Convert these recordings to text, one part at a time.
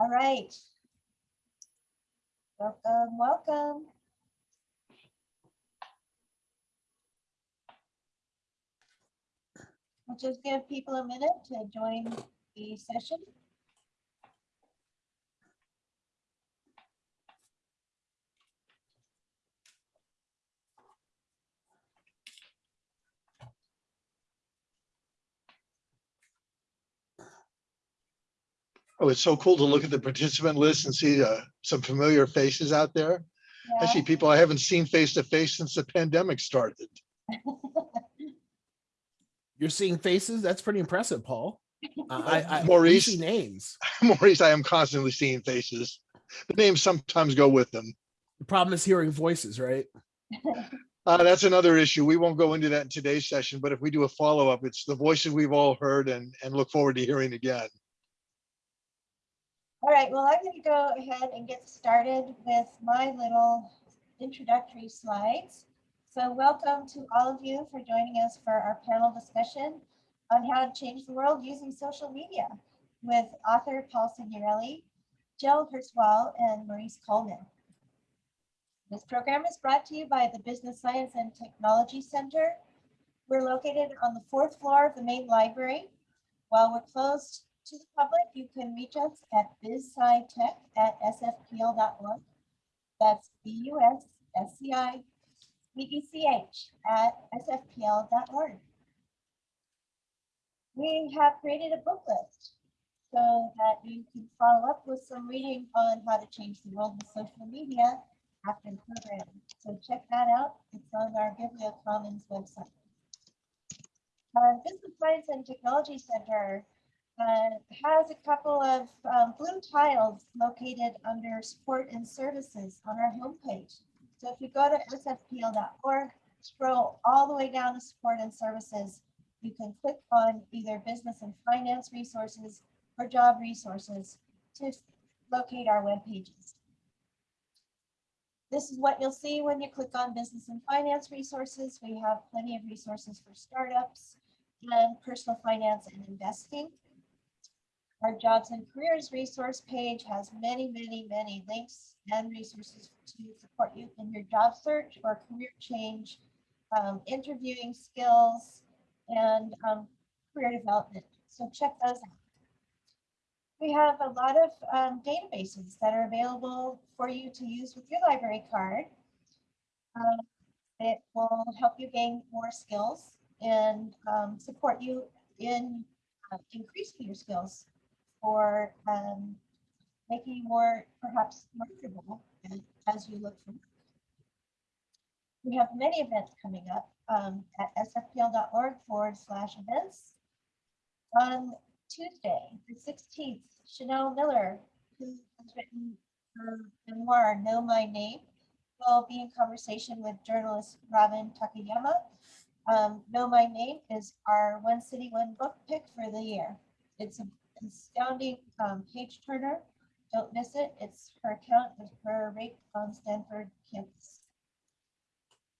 All right. Welcome, welcome. We'll just give people a minute to join the session. Oh, it's so cool to look at the participant list and see uh, some familiar faces out there. I see people I haven't seen face to face since the pandemic started. You're seeing faces? That's pretty impressive, Paul. Uh, I, I, we Maurice. see names. Maurice, I am constantly seeing faces. The names sometimes go with them. The problem is hearing voices, right? Uh, that's another issue. We won't go into that in today's session, but if we do a follow-up, it's the voices we've all heard and, and look forward to hearing again. All right, well, I'm going to go ahead and get started with my little introductory slides. So welcome to all of you for joining us for our panel discussion on how to change the world using social media with author Paul Signorelli, Jill Hurst-Wahl, and Maurice Coleman. This program is brought to you by the Business Science and Technology Center. We're located on the fourth floor of the main library. While we're closed to the public, you can reach us at bizscitech at sfpl.org. That's B-U-S-S-C-I E-D-C-H at sfpl.org. We have created a book list so that you can follow up with some reading on how to change the world with social media after the program. So check that out. It's on our Bibliocommons website. Our Business Science and Technology Center uh, has a couple of um, blue tiles located under support and services on our homepage. So if you go to sfpl.org, scroll all the way down to support and services, you can click on either business and finance resources or job resources to locate our web pages. This is what you'll see when you click on business and finance resources. We have plenty of resources for startups and personal finance and investing. Our jobs and careers resource page has many, many, many links and resources to support you in your job search or career change, um, interviewing skills, and um, career development. So check those out. We have a lot of um, databases that are available for you to use with your library card. Um, it will help you gain more skills and um, support you in uh, increasing your skills or um, making more perhaps marketable as- you look for. We have many events coming up um, at sfpl.org forward slash events. On Tuesday, the 16th, Chanel Miller, who has written her memoir, Know My Name, will be in conversation with journalist Robin Takayama. Um, know My Name is our One City, One Book pick for the year. It's an astounding um, page turner. Don't miss it. It's her account of her rape on Stanford campus.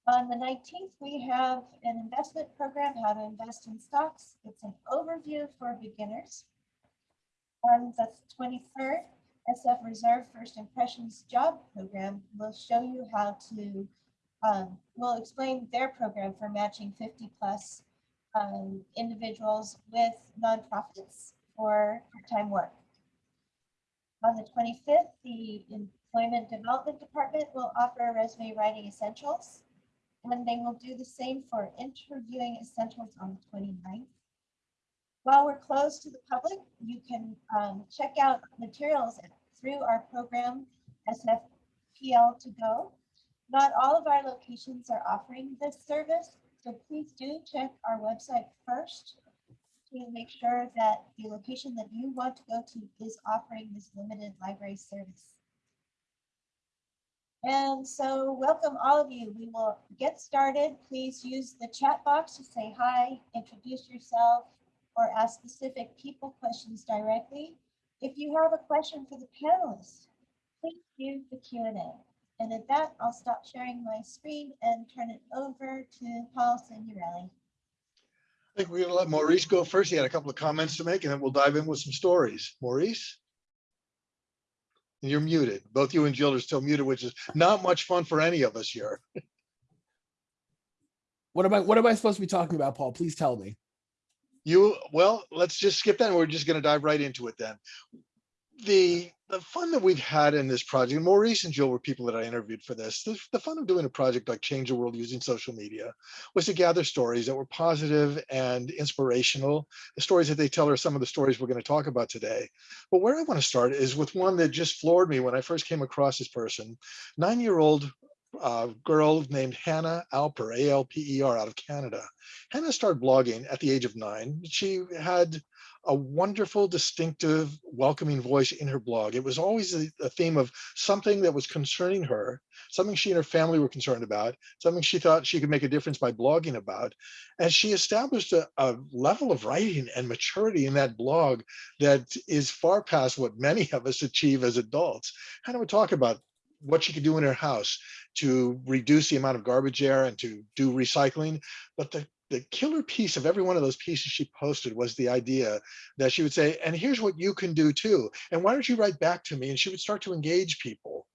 On the 19th, we have an investment program, how to invest in stocks. It's an overview for beginners. On the 23rd, SF Reserve First Impressions Job Program will show you how to, um, will explain their program for matching 50 plus um, individuals with nonprofits for part-time work. On the 25th, the Employment Development Department will offer resume writing essentials. And they will do the same for interviewing essentials on the 29th. While we're closed to the public, you can um, check out materials through our program SFPL to go. Not all of our locations are offering this service, so please do check our website first to make sure that the location that you want to go to is offering this limited library service. And so welcome all of you. We will get started. Please use the chat box to say hi, introduce yourself, or ask specific people questions directly. If you have a question for the panelists, please use the Q&A. And at that, I'll stop sharing my screen and turn it over to Paul Signorelli. I think we're gonna let Maurice go first. He had a couple of comments to make and then we'll dive in with some stories. Maurice? You're muted. Both you and Jill are still muted, which is not much fun for any of us here. What am I, what am I supposed to be talking about, Paul? Please tell me. You, well, let's just skip that. and We're just gonna dive right into it then. The, the fun that we've had in this project, more and Jill were people that I interviewed for this. The, the fun of doing a project like Change the World using social media was to gather stories that were positive and inspirational. The stories that they tell are some of the stories we're gonna talk about today. But where I wanna start is with one that just floored me when I first came across this person. Nine-year-old uh, girl named Hannah Alper, A-L-P-E-R, out of Canada. Hannah started blogging at the age of nine. She had a wonderful, distinctive, welcoming voice in her blog. It was always a, a theme of something that was concerning her, something she and her family were concerned about, something she thought she could make a difference by blogging about. And she established a, a level of writing and maturity in that blog that is far past what many of us achieve as adults. Hannah would talk about what she could do in her house to reduce the amount of garbage air and to do recycling. But the, the killer piece of every one of those pieces she posted was the idea that she would say, and here's what you can do too. And why don't you write back to me? And she would start to engage people.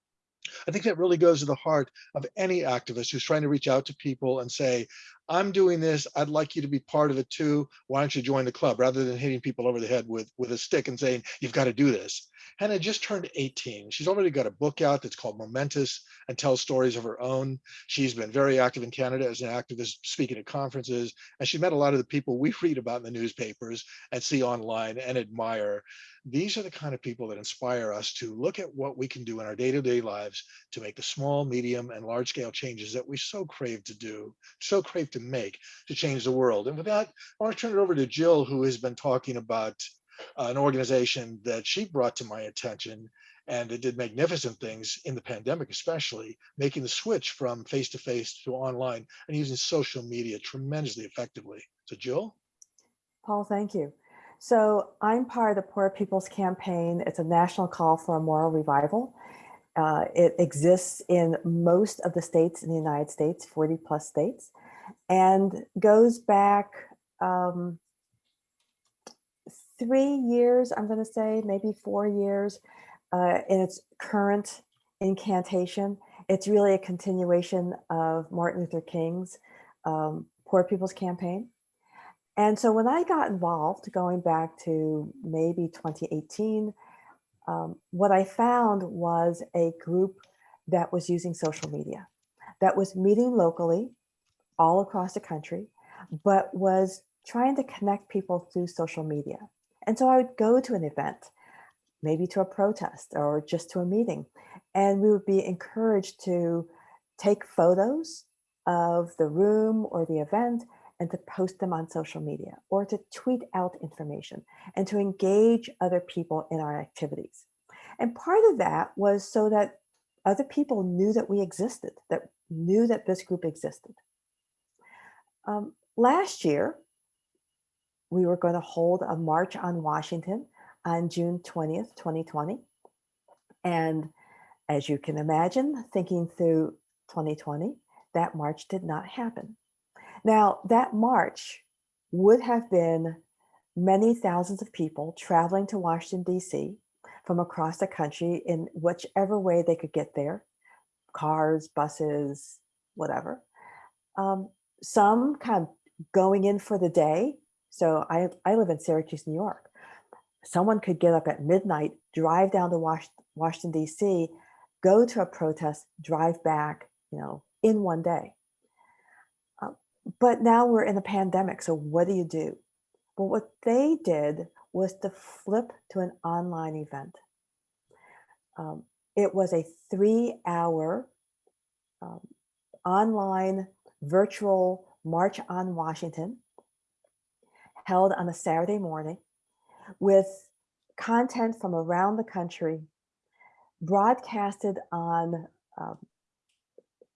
I think that really goes to the heart of any activist who's trying to reach out to people and say, I'm doing this. I'd like you to be part of it too. Why don't you join the club rather than hitting people over the head with, with a stick and saying, you've got to do this. Hannah just turned 18. She's already got a book out that's called Momentous and tells stories of her own. She's been very active in Canada as an activist, speaking at conferences, and she met a lot of the people we read about in the newspapers and see online and admire. These are the kind of people that inspire us to look at what we can do in our day-to-day lives to make the small, medium, and large-scale changes that we so crave to do, so crave to make to change the world. And with that, I want to turn it over to Jill, who has been talking about uh, an organization that she brought to my attention and it did magnificent things in the pandemic, especially making the switch from face-to-face to online and using social media tremendously effectively. So Jill? Paul, thank you. So I'm part of the Poor People's Campaign. It's a national call for a moral revival. Uh, it exists in most of the states in the United States, 40 plus states, and goes back um, three years, I'm going to say, maybe four years uh, in its current incantation. It's really a continuation of Martin Luther King's um, Poor People's Campaign. And so when I got involved, going back to maybe 2018, um, what I found was a group that was using social media, that was meeting locally all across the country, but was trying to connect people through social media. And so I would go to an event, maybe to a protest or just to a meeting, and we would be encouraged to take photos of the room or the event and to post them on social media or to tweet out information and to engage other people in our activities. And part of that was so that other people knew that we existed, that knew that this group existed. Um, last year, we were going to hold a march on Washington on June 20th, 2020. And as you can imagine, thinking through 2020, that march did not happen. Now, that march would have been many thousands of people traveling to Washington, D.C. from across the country in whichever way they could get there, cars, buses, whatever. Um, some kind of going in for the day. So I, I live in Syracuse, New York. Someone could get up at midnight, drive down to Was Washington, D.C., go to a protest, drive back, you know, in one day. But now we're in a pandemic, so what do you do? Well, what they did was to flip to an online event. Um, it was a three hour um, online virtual March on Washington held on a Saturday morning with content from around the country broadcasted on um,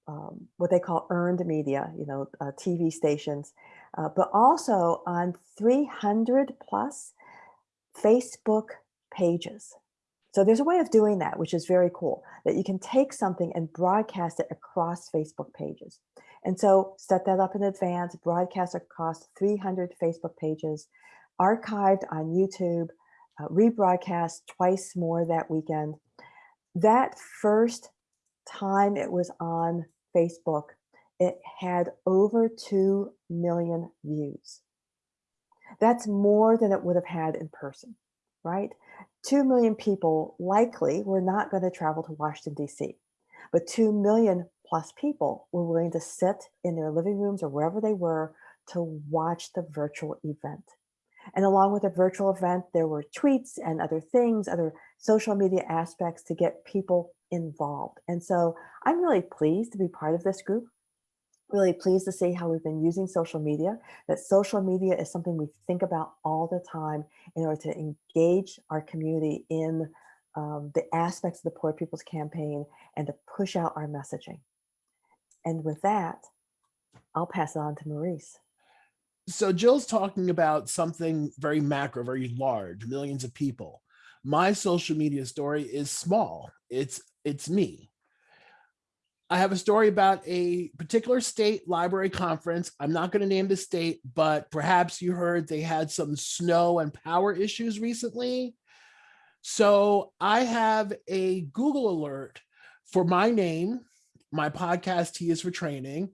um, what they call earned media, you know, uh, TV stations, uh, but also on 300 plus Facebook pages. So there's a way of doing that, which is very cool, that you can take something and broadcast it across Facebook pages. And so set that up in advance, broadcast across 300 Facebook pages, archived on YouTube, uh, rebroadcast twice more that weekend. that first time it was on Facebook, it had over 2 million views. That's more than it would have had in person, right? 2 million people likely were not going to travel to Washington, D.C., but 2 million plus people were willing to sit in their living rooms or wherever they were to watch the virtual event. And along with the virtual event, there were tweets and other things, other social media aspects to get people involved. And so I'm really pleased to be part of this group. Really pleased to see how we've been using social media, that social media is something we think about all the time in order to engage our community in um, the aspects of the Poor People's Campaign and to push out our messaging. And with that, I'll pass it on to Maurice. So Jill's talking about something very macro, very large, millions of people. My social media story is small. It's it's me. I have a story about a particular state library conference. I'm not going to name the state, but perhaps you heard they had some snow and power issues recently. So I have a Google alert for my name, my podcast T is for training.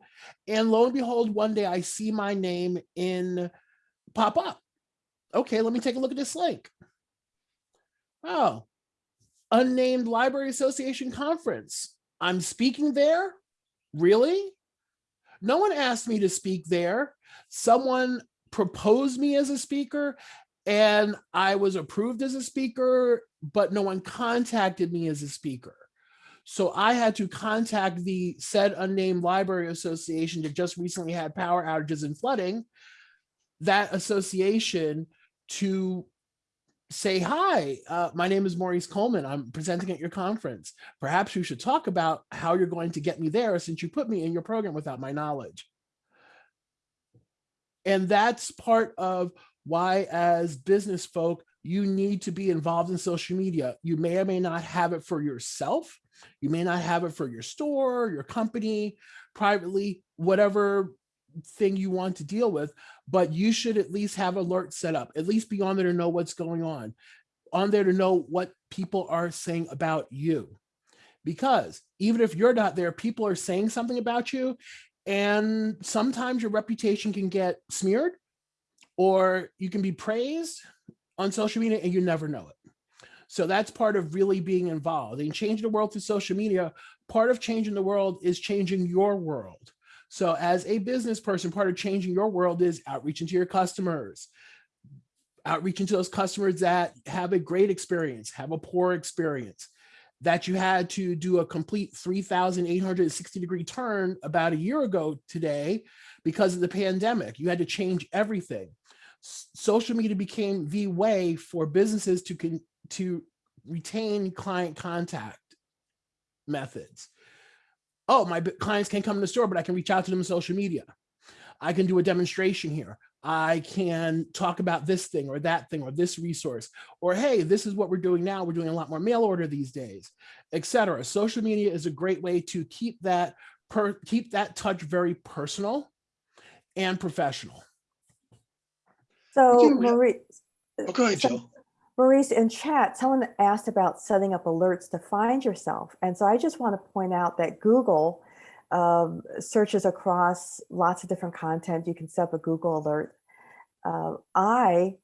And lo and behold, one day I see my name in pop up. Okay, let me take a look at this link. Oh, unnamed library association conference. I'm speaking there? Really? No one asked me to speak there. Someone proposed me as a speaker and I was approved as a speaker, but no one contacted me as a speaker. So I had to contact the said unnamed library association that just recently had power outages and flooding, that association to say, hi, uh, my name is Maurice Coleman. I'm presenting at your conference. Perhaps you should talk about how you're going to get me there since you put me in your program without my knowledge. And that's part of why as business folk, you need to be involved in social media. You may or may not have it for yourself. You may not have it for your store, your company, privately, whatever thing you want to deal with, but you should at least have alerts set up, at least be on there to know what's going on, on there to know what people are saying about you. Because even if you're not there, people are saying something about you, and sometimes your reputation can get smeared or you can be praised on social media and you never know it. So that's part of really being involved and changing the world through social media. Part of changing the world is changing your world. So as a business person, part of changing your world is outreaching to your customers, outreaching to those customers that have a great experience, have a poor experience, that you had to do a complete 3,860 degree turn about a year ago today because of the pandemic. You had to change everything. Social media became the way for businesses to, to retain client contact methods. Oh, my clients can't come to the store, but I can reach out to them on social media. I can do a demonstration here. I can talk about this thing or that thing or this resource, or hey, this is what we're doing now. We're doing a lot more mail order these days, etc. Social media is a great way to keep that per keep that touch very personal and professional. So do- Maurice, Oh, go ahead, so- Jill. Maurice, in chat, someone asked about setting up alerts to find yourself. And so I just want to point out that Google um, searches across lots of different content. You can set up a Google alert. Uh, I,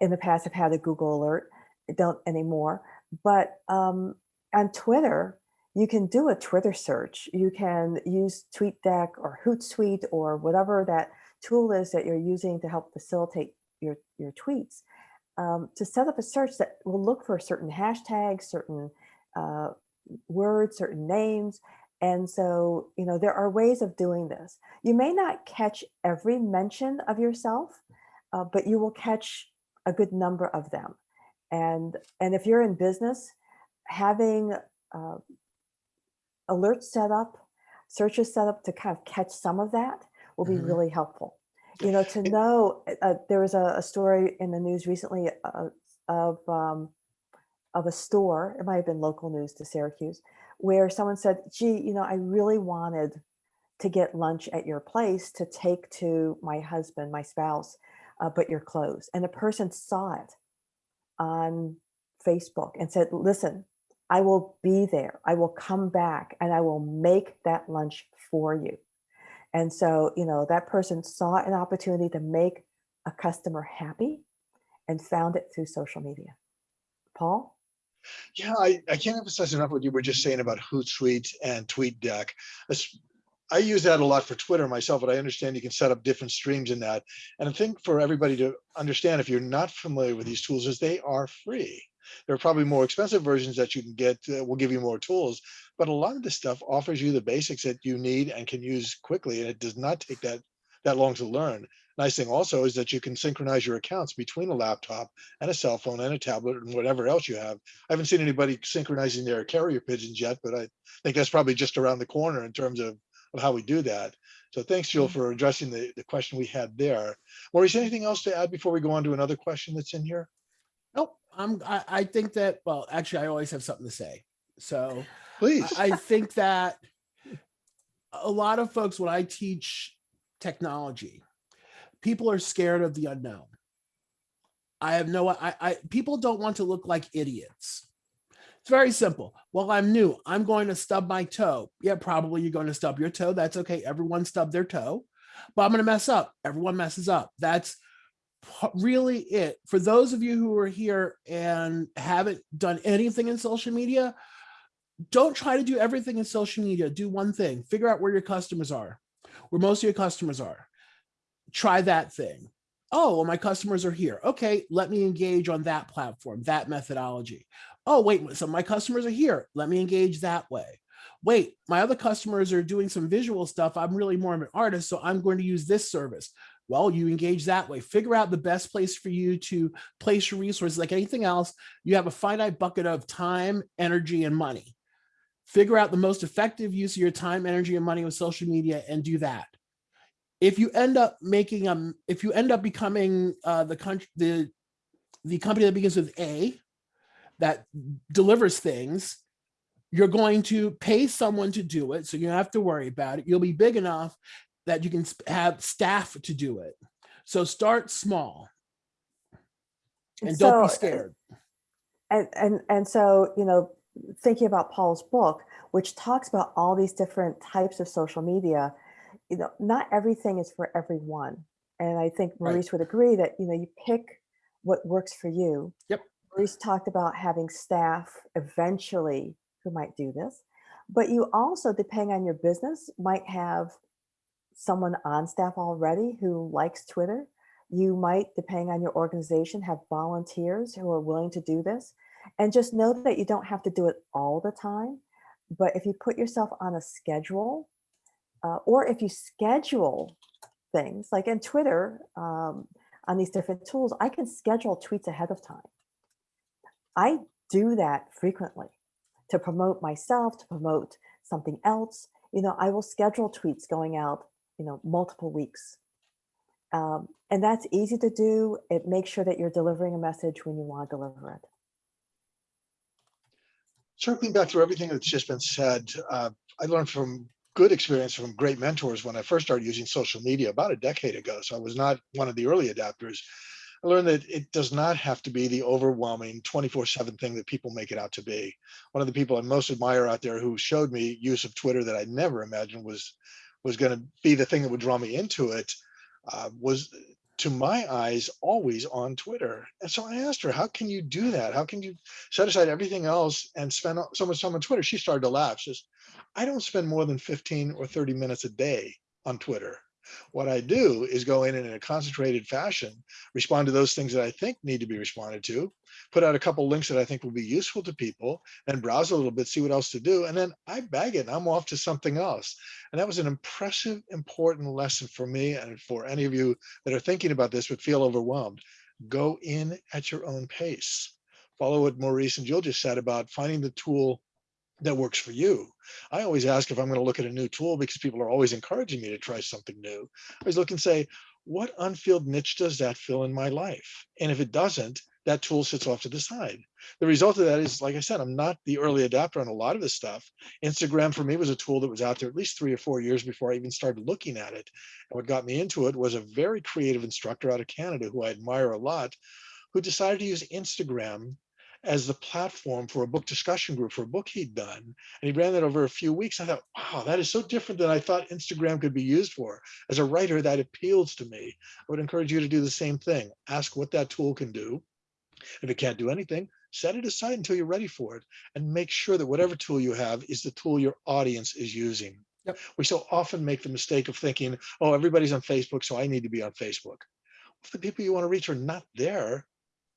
in the past, have had a Google alert. I don't anymore. But um, on Twitter, you can do a Twitter search. You can use TweetDeck or Hootsuite or whatever that tool is that you're using to help facilitate your, your tweets um, to set up a search that will look for certain hashtags, certain uh, words, certain names. And so, you know, there are ways of doing this. You may not catch every mention of yourself, uh, but you will catch a good number of them. And, and if you're in business, having uh, alerts set up, searches set up to kind of catch some of that will be Mhm. really helpful you know, to know, uh, there was a, a story in the news recently uh, of, um, of a store, it might have been local news to Syracuse, where someone said, gee, you know, I really wanted to get lunch at your place to take to my husband, my spouse, uh, but you're closed. And the person saw it on Facebook and said, listen, I will be there. I will come back and I will make that lunch for you. And so, you know, that person saw an opportunity to make a customer happy and found it through social media. Paul? Yeah, I, I can't emphasize enough what you were just saying about Hootsuite and TweetDeck. I use that a lot for Twitter myself, but I understand you can set up different streams in that. And I think for everybody to understand, if you're not familiar with these tools, is they are free. There are probably more expensive versions that you can get, that will give you more tools, but a lot of this stuff offers you the basics that you need and can use quickly, and it does not take that, that long to learn. Nice thing also is that you can synchronize your accounts between a laptop and a cell phone and a tablet and whatever else you have. I haven't seen anybody synchronizing their carrier pigeons yet, but I think that's probably just around the corner in terms of, of how we do that. So thanks, Jill, mm-hmm. for addressing the, the question we had there. Maurice, anything else to add before we go on to another question that's in here? I'm, I, I think that, well, actually, I always have something to say. So Please. I I think that a lot of folks, when I teach technology, people are scared of the unknown. I have no, I, I, people don't want to look like idiots. It's very simple. Well, I'm new. I'm going to stub my toe. Yeah, probably you're going to stub your toe. That's okay. Everyone stubbed their toe, but I'm going to mess up. Everyone messes up. That's really it. For those of you who are here and haven't done anything in social media, don't try to do everything in social media. Do one thing, figure out where your customers are, where most of your customers are. Try that thing. Oh, well, my customers are here. Okay, let me engage on that platform, that methodology. Oh, wait, so my customers are here. Let me engage that way. Wait, my other customers are doing some visual stuff. I'm really more of an artist, so I'm going to use this service. Well, you engage that way. Figure out the best place for you to place your resources. Like anything else, you have a finite bucket of time, energy, and money figure out the most effective use of your time, energy, and money with social media and do that. If you end up making um, if you end up becoming uh, the country, the the company that begins with A, that delivers things, you're going to pay someone to do it, so you don't have to worry about it. You'll be big enough that you can have staff to do it. So start small and don't be scared. And, and, and so, you know, thinking about Paul's book, which talks about all these different types of social media, you know, not everything is for everyone. And I think Right. Maurice would agree that, you know, you pick what works for you. Yep. Maurice talked about having staff eventually who might do this, but you also, depending on your business, might have someone on staff already who likes Twitter. You might, depending on your organization, have volunteers who are willing to do this. And just know that you don't have to do it all the time. But if you put yourself on a schedule, uh, or if you schedule things like in Twitter, um, on these different tools, I can schedule tweets ahead of time. I do that frequently to promote myself, to promote something else. You know, I will schedule tweets going out, you know, multiple weeks. Um, and that's easy to do. It makes sure that you're delivering a message when you want to deliver it. circling back through everything that's just been said, uh, I learned from good experience from great mentors when I first started using social media about a decade ago. So I was not one of the early adapters. I learned that it does not have to be the overwhelming 24 7 thing that people make it out to be. One of the people I most admire out there who showed me use of Twitter that I never imagined was was going to be the thing that would draw me into it uh, was to my eyes always on Twitter. And so I asked her, how can you do that? How can you set aside everything else and spend so much time on Twitter? She started to laugh. She says, I don't spend more than 15 or 30 minutes a day on Twitter. What I do is go in and in a concentrated fashion, respond to those things that I think need to be responded to, put out a couple links that I think will be useful to people, then browse a little bit, see what else to do, and then I bag it and I'm off to something else. And that was an impressive, important lesson for me and for any of you that are thinking about this but feel overwhelmed. Go in at your own pace. Follow what Maurice and Jill just said about finding the tool that works for you. I always ask if I'm going to look at a new tool because people are always encouraging me to try something new. I always look and say, what unfilled niche does that fill in my life? And if it doesn't, that tool sits off to the side. The result of that is, like I said, I'm not the early adapter on a lot of this stuff. Instagram for me was a tool that was out there at least three or four years before I even started looking at it. And what got me into it was a very creative instructor out of Canada who I admire a lot, who decided to use Instagram as the platform for a book discussion group for a book he'd done. And he ran that over a few weeks. I thought, wow, that is so different than I thought Instagram could be used for. As a writer, that appeals to me. I would encourage you to do the same thing. Ask what that tool can do. If it can't do anything, set it aside until you're ready for it and make sure that whatever tool you have is the tool your audience is using. Yep. We so often make the mistake of thinking, oh, everybody's on Facebook, so I need to be on Facebook. If the people you want to reach are not there,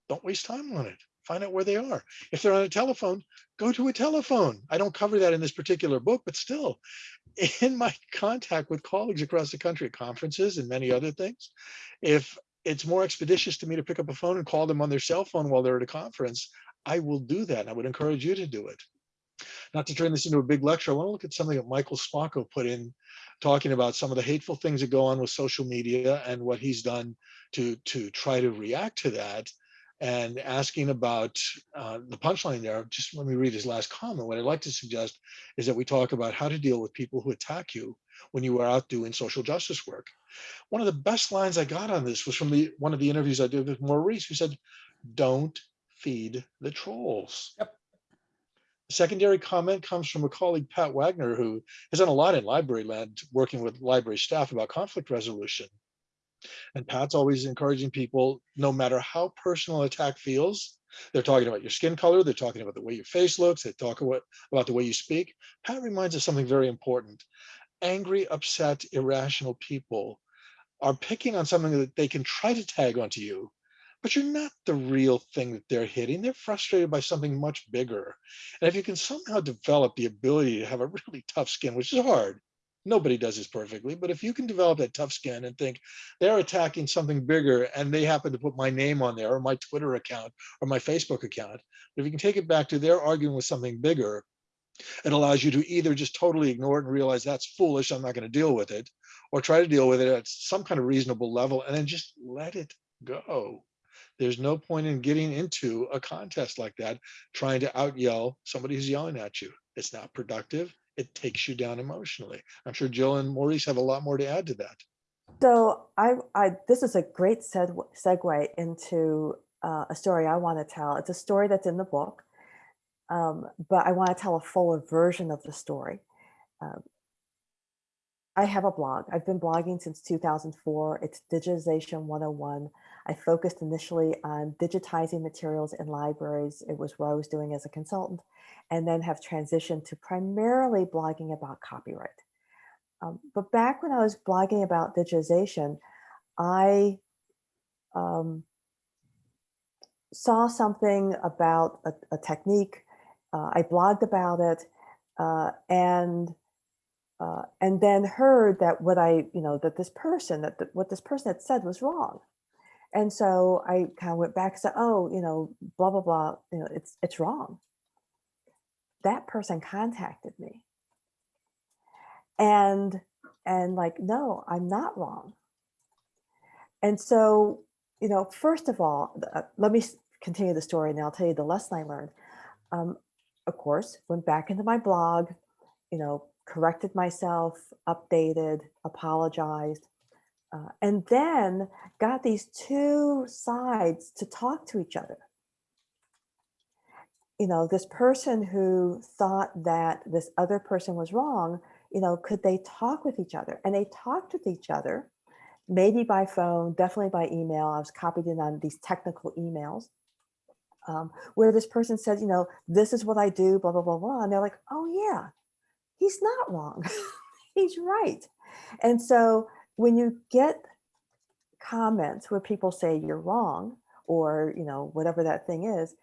don't waste time on it. Find out where they are. If they're on a telephone, go to a telephone. I don't cover that in this particular book, but still, in my contact with colleagues across the country at conferences and many other things, if it's more expeditious to me to pick up a phone and call them on their cell phone while they're at a conference, I will do that. And I would encourage you to do it. Not to turn this into a big lecture, I want to look at something that Michael Spacco put in, talking about some of the hateful things that go on with social media and what he's done to, to try to react to that and asking about uh, the punchline there. Just let me read his last comment. What I'd like to suggest is that we talk about how to deal with people who attack you when you are out doing social justice work. One of the best lines I got on this was from the one of the interviews I did with Maurice, who said, don't feed the trolls. Yep. Secondary comment comes from a colleague, Pat Wagner, who has done a lot in library land, working with library staff about conflict resolution. And Pat's always encouraging people, no matter how personal attack feels, they're talking about your skin color, they're talking about the way your face looks, they talk about, about the way you speak. Pat reminds us something very important. Angry, upset, irrational people are picking on something that they can try to tag onto you, but you're not the real thing that they're hitting. They're frustrated by something much bigger. And if you can somehow develop the ability to have a really tough skin, which is hard, nobody does this perfectly, but if you can develop that tough skin and think they're attacking something bigger and they happen to put my name on there or my Twitter account or my Facebook account, but if you can take it back to they're arguing with something bigger, it allows you to either just totally ignore it and realize that's foolish, I'm not going to deal with it, or try to deal with it at some kind of reasonable level and then just let it go. There's no point in getting into a contest like that, trying to out yell somebody who's yelling at you. It's not productive. It takes you down emotionally. I'm sure Jill and Maurice have a lot more to add to that. So I, I this is a great seg segue into uh, a story I want to tell. It's a story that's in the book, um, but I want to tell a fuller version of the story. Um, I have a blog. I've been blogging since 2004. It's Digitization 101. I focused initially on digitizing materials in libraries. It was what I was doing as a consultant, and then have transitioned to primarily blogging about copyright. Um, but back when I was blogging about digitization, I um, saw something about a, a technique. Uh, I blogged about it, uh, and uh, and then heard that what I, you know, that this person, that the, what this person had said was wrong. And so I kind of went back and said, oh, you know, blah, blah, blah, you know, it's, it's wrong. That person contacted me. And, and like, no, I'm not wrong. And so, you know, first of all, uh, let me continue the story and I'll tell you the lesson I learned. Um, of course, went back into my blog, you know, corrected myself, updated, apologized, uh, and then got these two sides to talk to each other. You know, this person who thought that this other person was wrong, you know, could they talk with each other? And they talked with each other, maybe by phone, definitely by email. I was copied in on these technical emails. Um, where this person said, you know, this is what I do, blah, blah, blah, blah. And they're like, oh yeah, he's not wrong. he's right. And so when you get comments where people say you're wrong or, you know, whatever that thing is,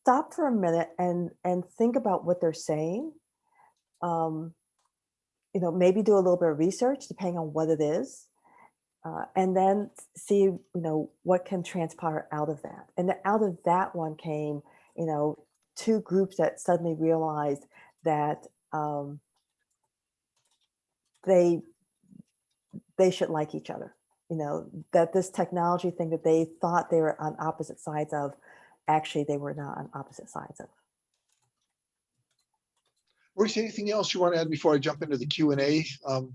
stop for a minute and, and think about what they're saying. Um, you know, maybe do a little bit of research depending on what it is. Uh, and then see, you know, what can transpire out of that. And out of that one came, you know, two groups that suddenly realized that um, they they should like each other. You know, that this technology thing that they thought they were on opposite sides of, actually they were not on opposite sides of. Maurice, anything else you want to add before I jump into the Q and A um,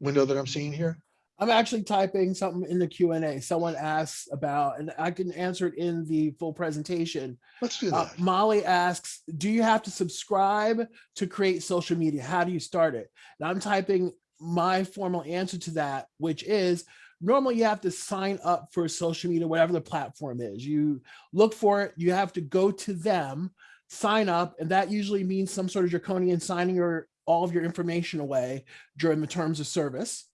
window that I'm seeing here? I'm actually typing something in the Q and A. Someone asks about, and I can answer it in the full presentation. Let's do Uh, that. Molly asks, do you have to subscribe to create social media? How do you start it? And I'm typing my formal answer to that, which is normally you have to sign up for social media, whatever the platform is. You look for it, you have to go to them, sign up, and that usually means some sort of draconian signing your all of your information away during the terms of service.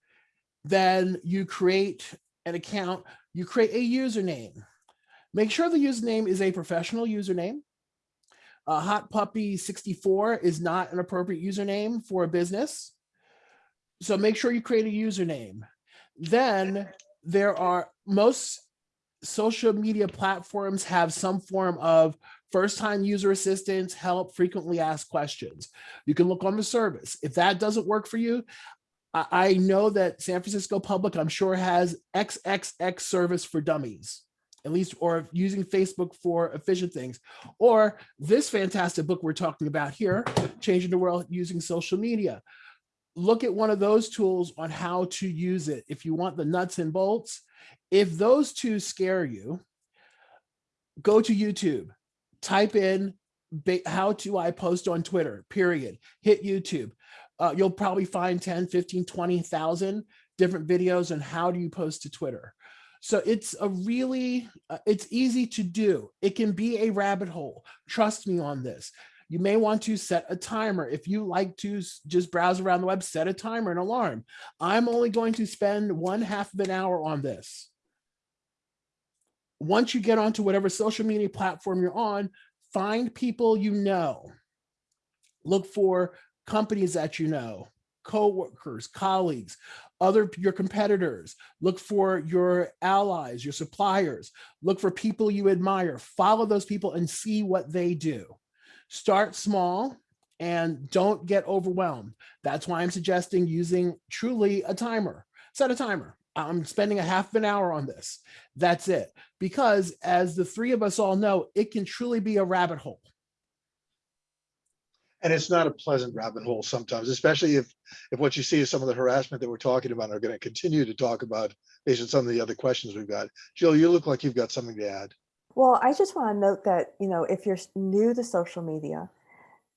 Then you create an account, you create a username. Make sure the username is a professional username. Uh, Hot Puppy 64 is not an appropriate username for a business. So make sure you create a username. Then there are most social media platforms have some form of first time user assistance, help, frequently asked questions. You can look on the service. If that doesn't work for you, I, know that San Francisco Public, I'm sure has XXX service for dummies at least, or using Facebook for efficient things, or this fantastic book we're talking about here, Changing the World Using Social Media. Look at one of those tools on how to use it. If you want the nuts and bolts, if those two scare you, go to YouTube, type in how do I post on Twitter, period, hit YouTube. Uh, you'll probably find 10, 15, 20,000 different videos on how do you post to Twitter. So it's a really, uh, it's easy to do. It can be a rabbit hole. Trust me on this. You may want to set a timer. If you like to just browse around the web, set a timer, an alarm. I'm only going to spend one half of an hour on this. Once you get onto whatever social media platform you're on, find people you know. Look for companies that you know, coworkers, colleagues, other your competitors, look for your allies, your suppliers, look for people you admire, follow those people and see what they do. Start small and don't get overwhelmed. That's why I'm suggesting using truly a timer. Set a timer. I'm spending a half an hour on this. That's it. Because as the three of us all know, it can truly be a rabbit hole. And it's not a pleasant rabbit hole sometimes, especially if, if what you see is some of the harassment that we're talking about, are going to continue to talk about based on some of the other questions we've got. Jill, you look like you've got something to add. Well, I just want to note that, you know, if you're new to social media,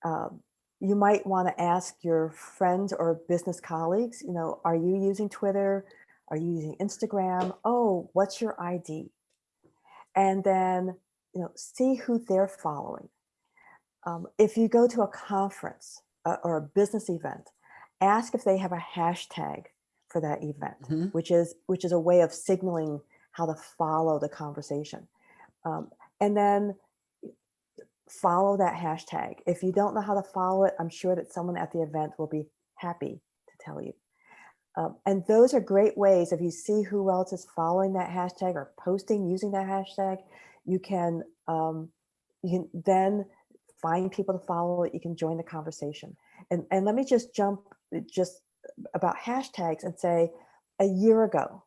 um, you might want to ask your friends or business colleagues, you know, are you using Twitter? Are you using Instagram? Oh, what's your ID? And then, you know, see who they're following. Um, if you go to a conference uh, or a business event, ask if they have a hashtag for that event, Mhm. which is which is a way of signaling how to follow the conversation. Um, and then follow that hashtag. If you don't know how to follow it, I'm sure that someone at the event will be happy to tell you. Um, and those are great ways. If you see who else is following that hashtag or posting using that hashtag, you can um, you can then find people to follow it. You can join the conversation. And and let me just jump just about hashtags and say, a year ago,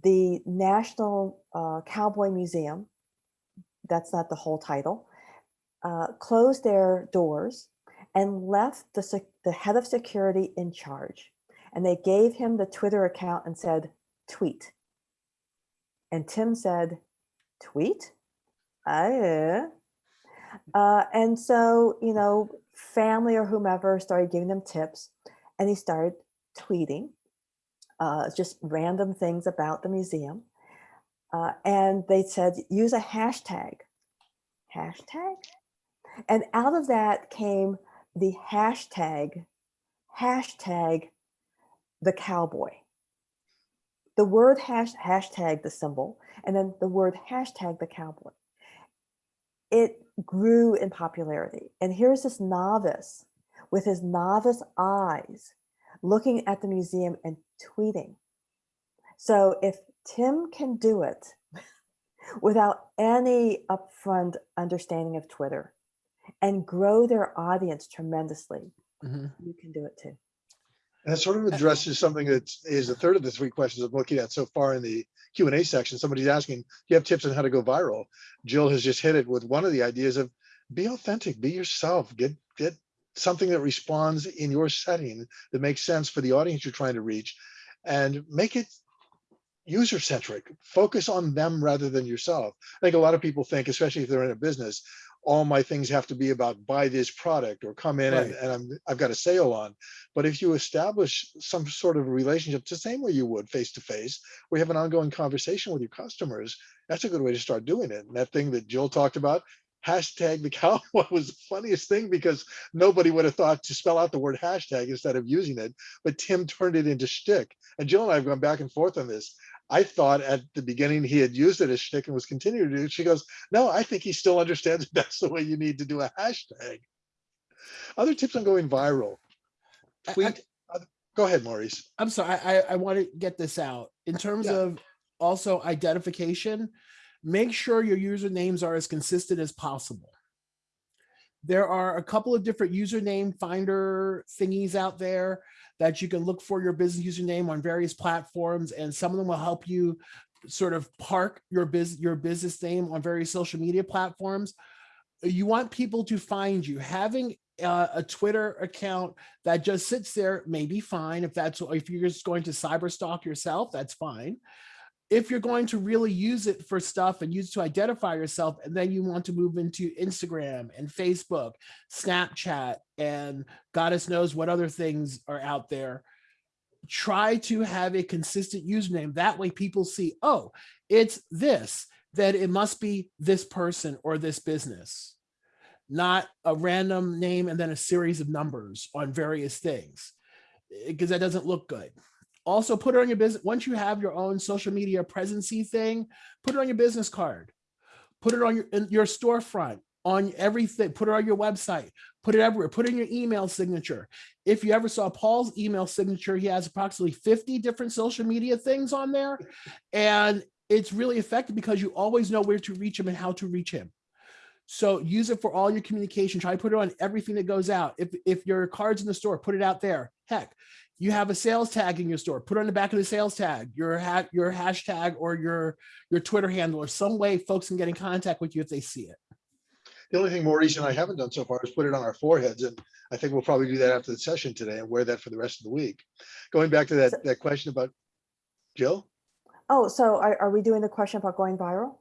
the National uh, Cowboy Museum, that's not the whole title, uh, closed their doors and left the, the head of security in charge. And they gave him the Twitter account and said, tweet. And Tim said, tweet? Uh, and so, you know, family or whomever started giving them tips and he started tweeting uh, just random things about the museum. Uh, and they said, use a hashtag. Hashtag? And out of that came the hashtag, hashtag the cowboy. The word hash, hashtag the symbol, and then the word hashtag the cowboy. It grew in popularity. And here's this novice with his novice eyes looking at the museum and tweeting. So if Tim can do it without any upfront understanding of Twitter and grow their audience tremendously, Mhm. you can do it too. And it sort of addresses something that is a third of the three questions I'm looking at so far in the Q and A section. Somebody's asking, do you have tips on how to go viral? Jill has just hit it with one of the ideas of be authentic, be yourself, get, get something that responds in your setting that makes sense for the audience you're trying to reach. And make it user centric. Focus on them rather than yourself. I think a lot of people think, especially if they're in a business, all my things have to be about buy this product or come in and, Right. and I'm, I've got a sale on. But if you establish some sort of relationship, the same way you would face to face, we have an ongoing conversation with your customers. That's a good way to start doing it. And that thing that Jill talked about, hashtag the cow was the funniest thing because nobody would have thought to spell out the word hashtag instead of using it. But Tim turned it into shtick. And Jill and I have gone back and forth on this. I thought at the beginning he had used it as shtick and was continuing to do it. She goes, no, I think he still understands that's the way you need to do a hashtag. Other tips on going viral. I- I- Tweet. Go ahead, Maurice. I'm sorry, I, I want to get this out. In terms Yeah. of also identification, make sure your usernames are as consistent as possible. There are a couple of different username finder thingies out there that you can look for your business username on various platforms, and some of them will help you sort of park your business your business name on various social media platforms. You want people to find you. Having a Twitter account that just sits there may be fine if that's if you're just going to cyber stalk yourself that's fine if you're going to really use it for stuff and use it to identify yourself and then you want to move into instagram and facebook snapchat and goddess knows what other things are out there try to have a consistent username that way people see oh it's this that it must be this person or this business not a random name and then a series of numbers on various things because that doesn't look good. Also put it on your business. Once you have your own social media presency thing, put it on your business card, put it on your, in your storefront, on everything, put it on your website, put it everywhere, put in your email signature. If you ever saw Paul's email signature, he has approximately 50 different social media things on there. And it's really effective because you always know where to reach him and how to reach him. So use it for all your communication. Try to put it on everything that goes out. If, if your card's in the store, put it out there. Heck, you have a sales tag in your store, put it on the back of the sales tag, your hat, your hashtag or your, your Twitter handle or some way folks can get in contact with you if they see it. The only thing Maurice and I haven't done so far is put it on our foreheads, and I think we'll probably do that after the session today and wear that for the rest of the week. Going back to So- that, that question about Jill, Oh, so are, are we doing the question about going viral?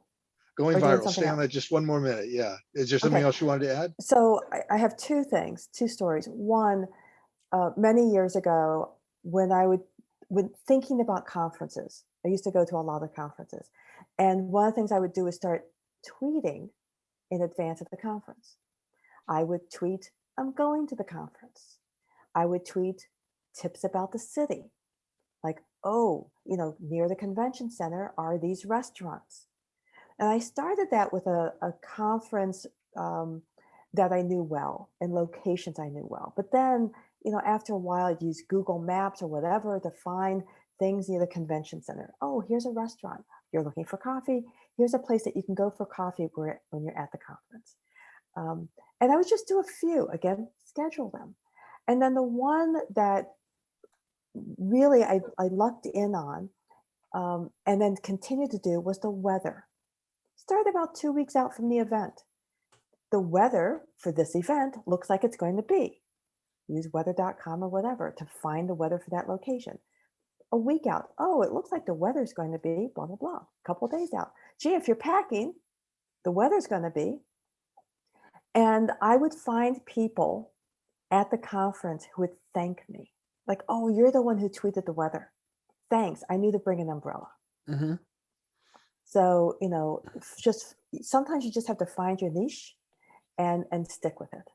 going viral, stay on else. that just one more minute. Yeah. Is there something Okay. else you wanted to add? So I, I have two things, two stories. One, uh, many years ago, when I would, when thinking about conferences, I used to go to a lot of conferences. And one of the things I would do is start tweeting in advance of the conference. I would tweet, I'm going to the conference. I would tweet tips about the city. Like, oh, you know, near the convention center are these restaurants. And I started that with a, a conference um, that I knew well and locations I knew well. But then, you know, after a while, I'd use Google Maps or whatever to find things near the convention center. Oh, here's a restaurant. You're looking for coffee. Here's a place that you can go for coffee where, when you're at the conference. Um, and I would just do a few, again, schedule them. And then the one that really I, I lucked in on um, and then continued to do was the weather. Started about two weeks out from the event. The weather for this event looks like it's going to be. Use weather.com or whatever to find the weather for that location. A week out, oh, it looks like the weather's going to be blah, blah, blah. A couple days out. Gee, if you're packing, the weather's going to be. And I would find people at the conference who would thank me. Like, oh, you're the one who tweeted the weather. Thanks. I knew to bring an umbrella. Mhm. So, you know, just sometimes you just have to find your niche and and stick with it.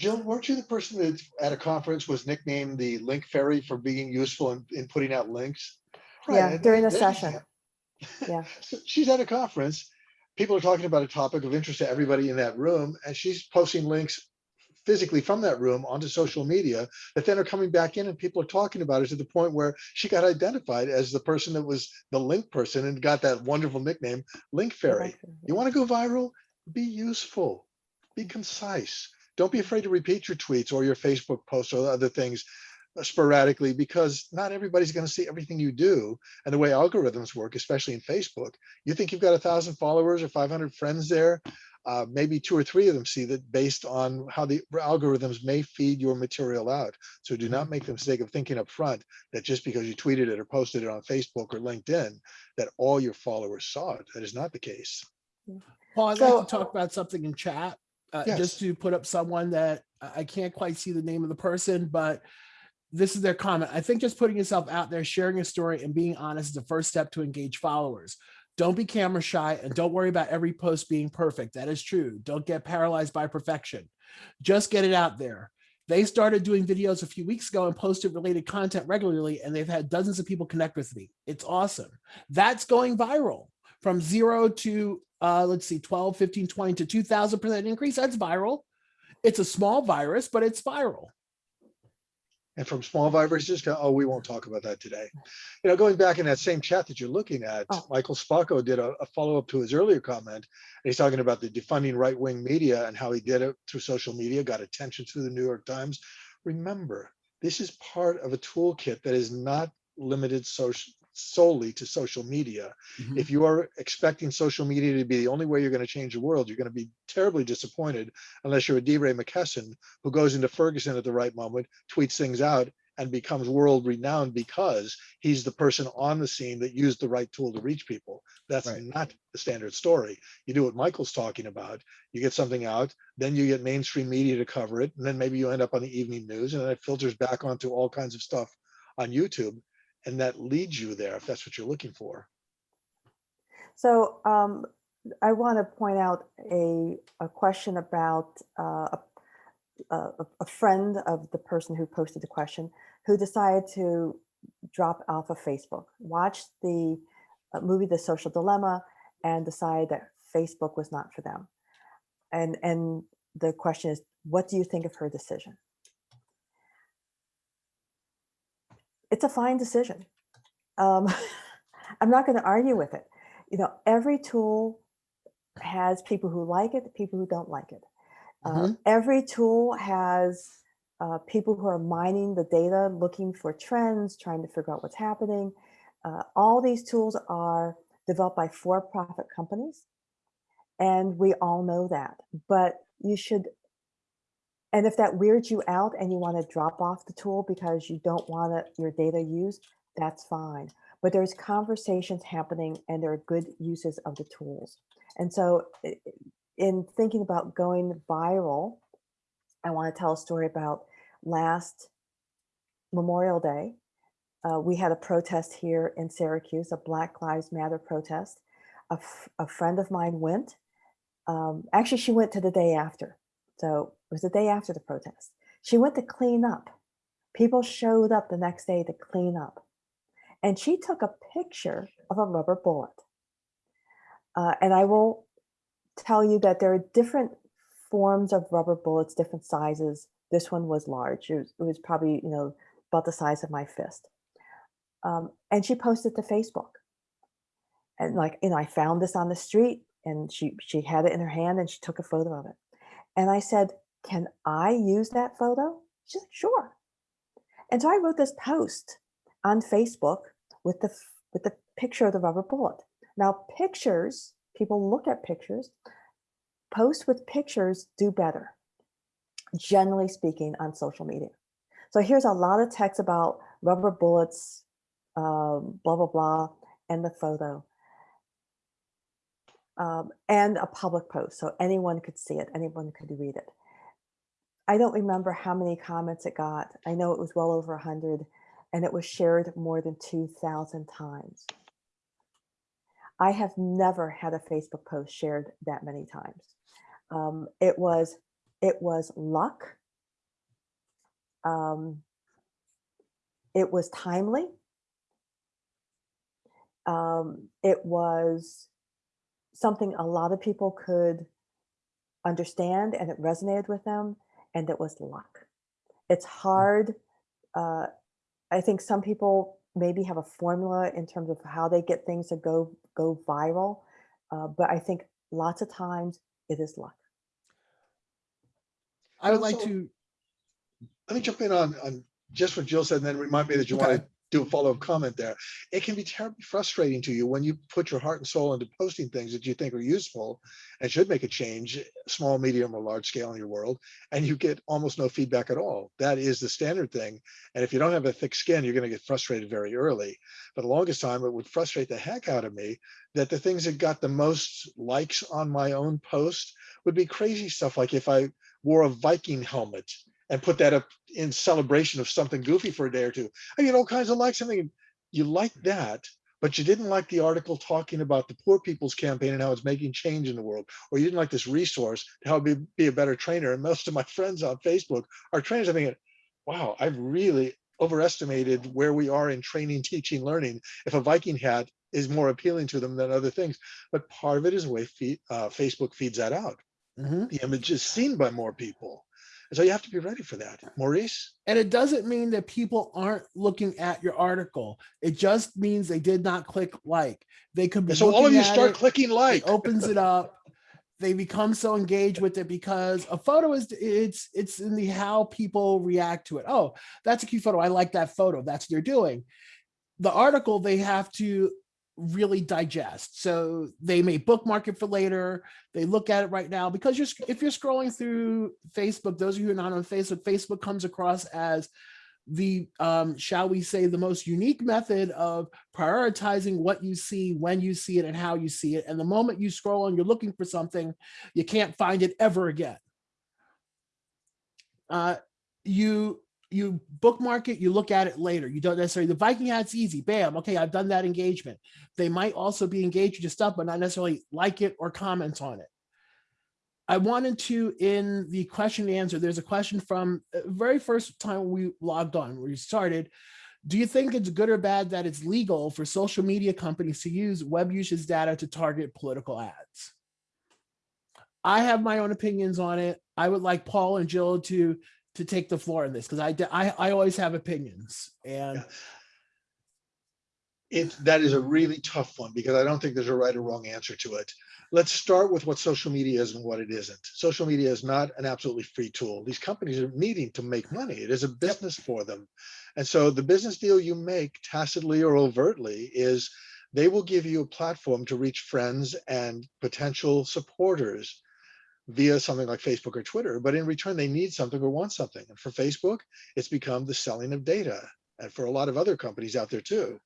Jill, weren't you the person that at a conference was nicknamed the link fairy for being useful in, in putting out links? Right, Yeah, and during the session. Yeah. So She's at a conference. People are talking about a topic of interest to everybody in that room, and she's posting links physically from that room onto social media that then are coming back in and people are talking about it to the point where she got identified as the person that was the link person and got that wonderful nickname, Link Fairy. You want to go viral? Be useful, be concise. Don't be afraid to repeat your tweets or your Facebook posts or other things sporadically because not everybody's going to see everything you do. And the way algorithms work, especially in Facebook, you think you've got a thousand followers or 500 friends there. uh, maybe two or three of them see that based on how the algorithms may feed your material out. So do not make the mistake of thinking up front that just because you tweeted it or posted it on Facebook or LinkedIn, that all your followers saw it. That is not the case. Paul, I'd So- like to talk about something in chat, uh, Yes. just to put up someone that I I can't quite see the name of the person, but this is their comment. I think just putting yourself out there, sharing a story and being honest is the first step to engage followers. Don't be camera shy and don't worry about every post being perfect. That is true. Don't get paralyzed by perfection. Just get it out there. They started doing videos a few weeks ago and posted related content regularly, and they've had dozens of people connect with me. It's awesome. That's going viral from zero to uh, let's see, 12, 15, 20 to 2000% increase. That's viral. It's a small virus, but it's viral. And from small viruses to, oh, we won't talk about that today. You know, going back in that same chat that you're looking at, Oh. Michael Spacco did a, a follow-up to his earlier comment. And he's talking about the defunding right-wing media and how he did it through social media, got attention through the New York Times. Remember, this is part of a toolkit that is not limited social solely to social media. Mhm. If you are expecting social media to be the only way you're going to change the world, you're going to be terribly disappointed unless you're a DeRay McKesson who goes into Ferguson at the right moment, tweets things out, and becomes world renowned because he's the person on the scene that used the right tool to reach people. That's Right. not the standard story. You do what Michael's talking about. You get something out, then you get mainstream media to cover it, and then maybe you end up on the evening news, and then it filters back onto all kinds of stuff on YouTube. And that leads you there if that's what you're looking for. So um, I want to point out a, a question about uh, a, a, friend of the person who posted the question who decided to drop off of Facebook, watched the uh, movie The Social Dilemma and decided that Facebook was not for them. And, and the question is, what do you think of her decision? It's a fine decision. Um, I'm not going to argue with it you know, every tool has people who like it, people who don't like it. Uh, every tool has uh, people who are mining the data, looking for trends, trying to figure out what's happening. Uh, all these tools are developed by for-profit companies, and we all know that. But you should, and if that weirds you out and you want to drop off the tool because you don't want your data used, that's fine but there's conversations happening and there are good uses of the tools. And so in thinking about going viral, I want to tell a story about last Memorial Day. Uh, we had a protest here in Syracuse, a Black Lives Matter protest. A friend of mine went. Um, actually, she went to the day after. So it was the day after the protest. She went to clean up. People showed up the next day to clean up and she took a picture of a rubber bullet. Uh, and I will tell you that there are different forms of rubber bullets, different sizes. This one was large. It was, it was probably, you know, about the size of my fist. Um, and she posted to Facebook. And like, you know, I found this on the street and she, she had it in her hand and she took a photo of it. And I said, can I use that photo? She's like, sure. And so I wrote this post on Facebook with the with the picture of the rubber bullet. Now pictures, people look at pictures, posts with pictures do better, generally speaking on social media. So here's a lot of text about rubber bullets, um, blah, blah, blah, and the photo. Um, and a public post, so anyone could see it, anyone could read it. I don't remember how many comments it got. I know it was well over 100 and it was shared more than 2,000 times. I have never had a Facebook post shared that many times. Um, it was it was luck. Um, it was timely. Um, it was something a lot of people could understand and it resonated with them and it was luck. It's hard uh, I think some people maybe have a formula in terms of how they get things to go go viral, uh, but I think lots of times it is luck. I would like so- to, Let me jump in on, on just what Jill said and then remind me that you Okay. want to do a follow-up comment there. It can be terribly frustrating to you when you put your heart and soul into posting things that you think are useful and should make a change, small, medium, or large scale in your world, and you get almost no feedback at all. That is the standard thing. And if you don't have a thick skin, you're going to get frustrated very early. For the longest time, it would frustrate the heck out of me that the things that got the most likes on my own post would be crazy stuff like if I wore a Viking helmet and put that up in celebration of something goofy for a day or two. I get all kinds of likes. I mean, you like that, but you didn't like the article talking about the poor people's campaign and how it's making change in the world, or you didn't like this resource to help me be a better trainer. And most of my friends on Facebook are trainers. I thinking, wow, I've really overestimated where we are in training, teaching, learning. If a Viking hat is more appealing to them than other things, but part of it is the way feed, uh, Facebook feeds that out. Mhm. The image is seen by more people. And so you have to be ready for that. Maurice? And it doesn't mean that people aren't looking at your article. It just means they did not click like. They could be And so all of you start it, clicking it like. opens it up. They become so engaged with it because a photo is it's it's in the how people react to it. Oh, that's a cute photo. I like that photo. That's what they're doing. The article they have to really digest. So they may bookmark it for later. They look at it right now because you're if you're scrolling through Facebook, those of you who are not on Facebook, Facebook comes across as the um, shall we say the most unique method of prioritizing what you see when you see it and how you see it. And the moment you scroll and you're looking for something, you can't find it ever again. Uh, you you bookmark it, you look at it later. You don't necessarily, the Viking ad's easy, bam, okay, I've done that engagement. They might also be engaged with your stuff, but not necessarily like it or comment on it. I wanted to, in the question and answer, there's a question from uh, very first time we logged on, where we started. Do you think it's good or bad that it's legal for social media companies to use web usage data to target political ads? I have my own opinions on it. I would like Paul and Jill to to take the floor in this because I, I I always have opinions and. It, that is a really tough one because I don't think there's a right or wrong answer to it. Let's start with what social media is and what it isn't. Social media is not an absolutely free tool. These companies are needing to make money. It is a business for them. And so the business deal you make tacitly or overtly is they will give you a platform to reach friends and potential supporters via something like Facebook or Twitter, but in return, they need something or want something. And for Facebook, it's become the selling of data. And for a lot of other companies out there too.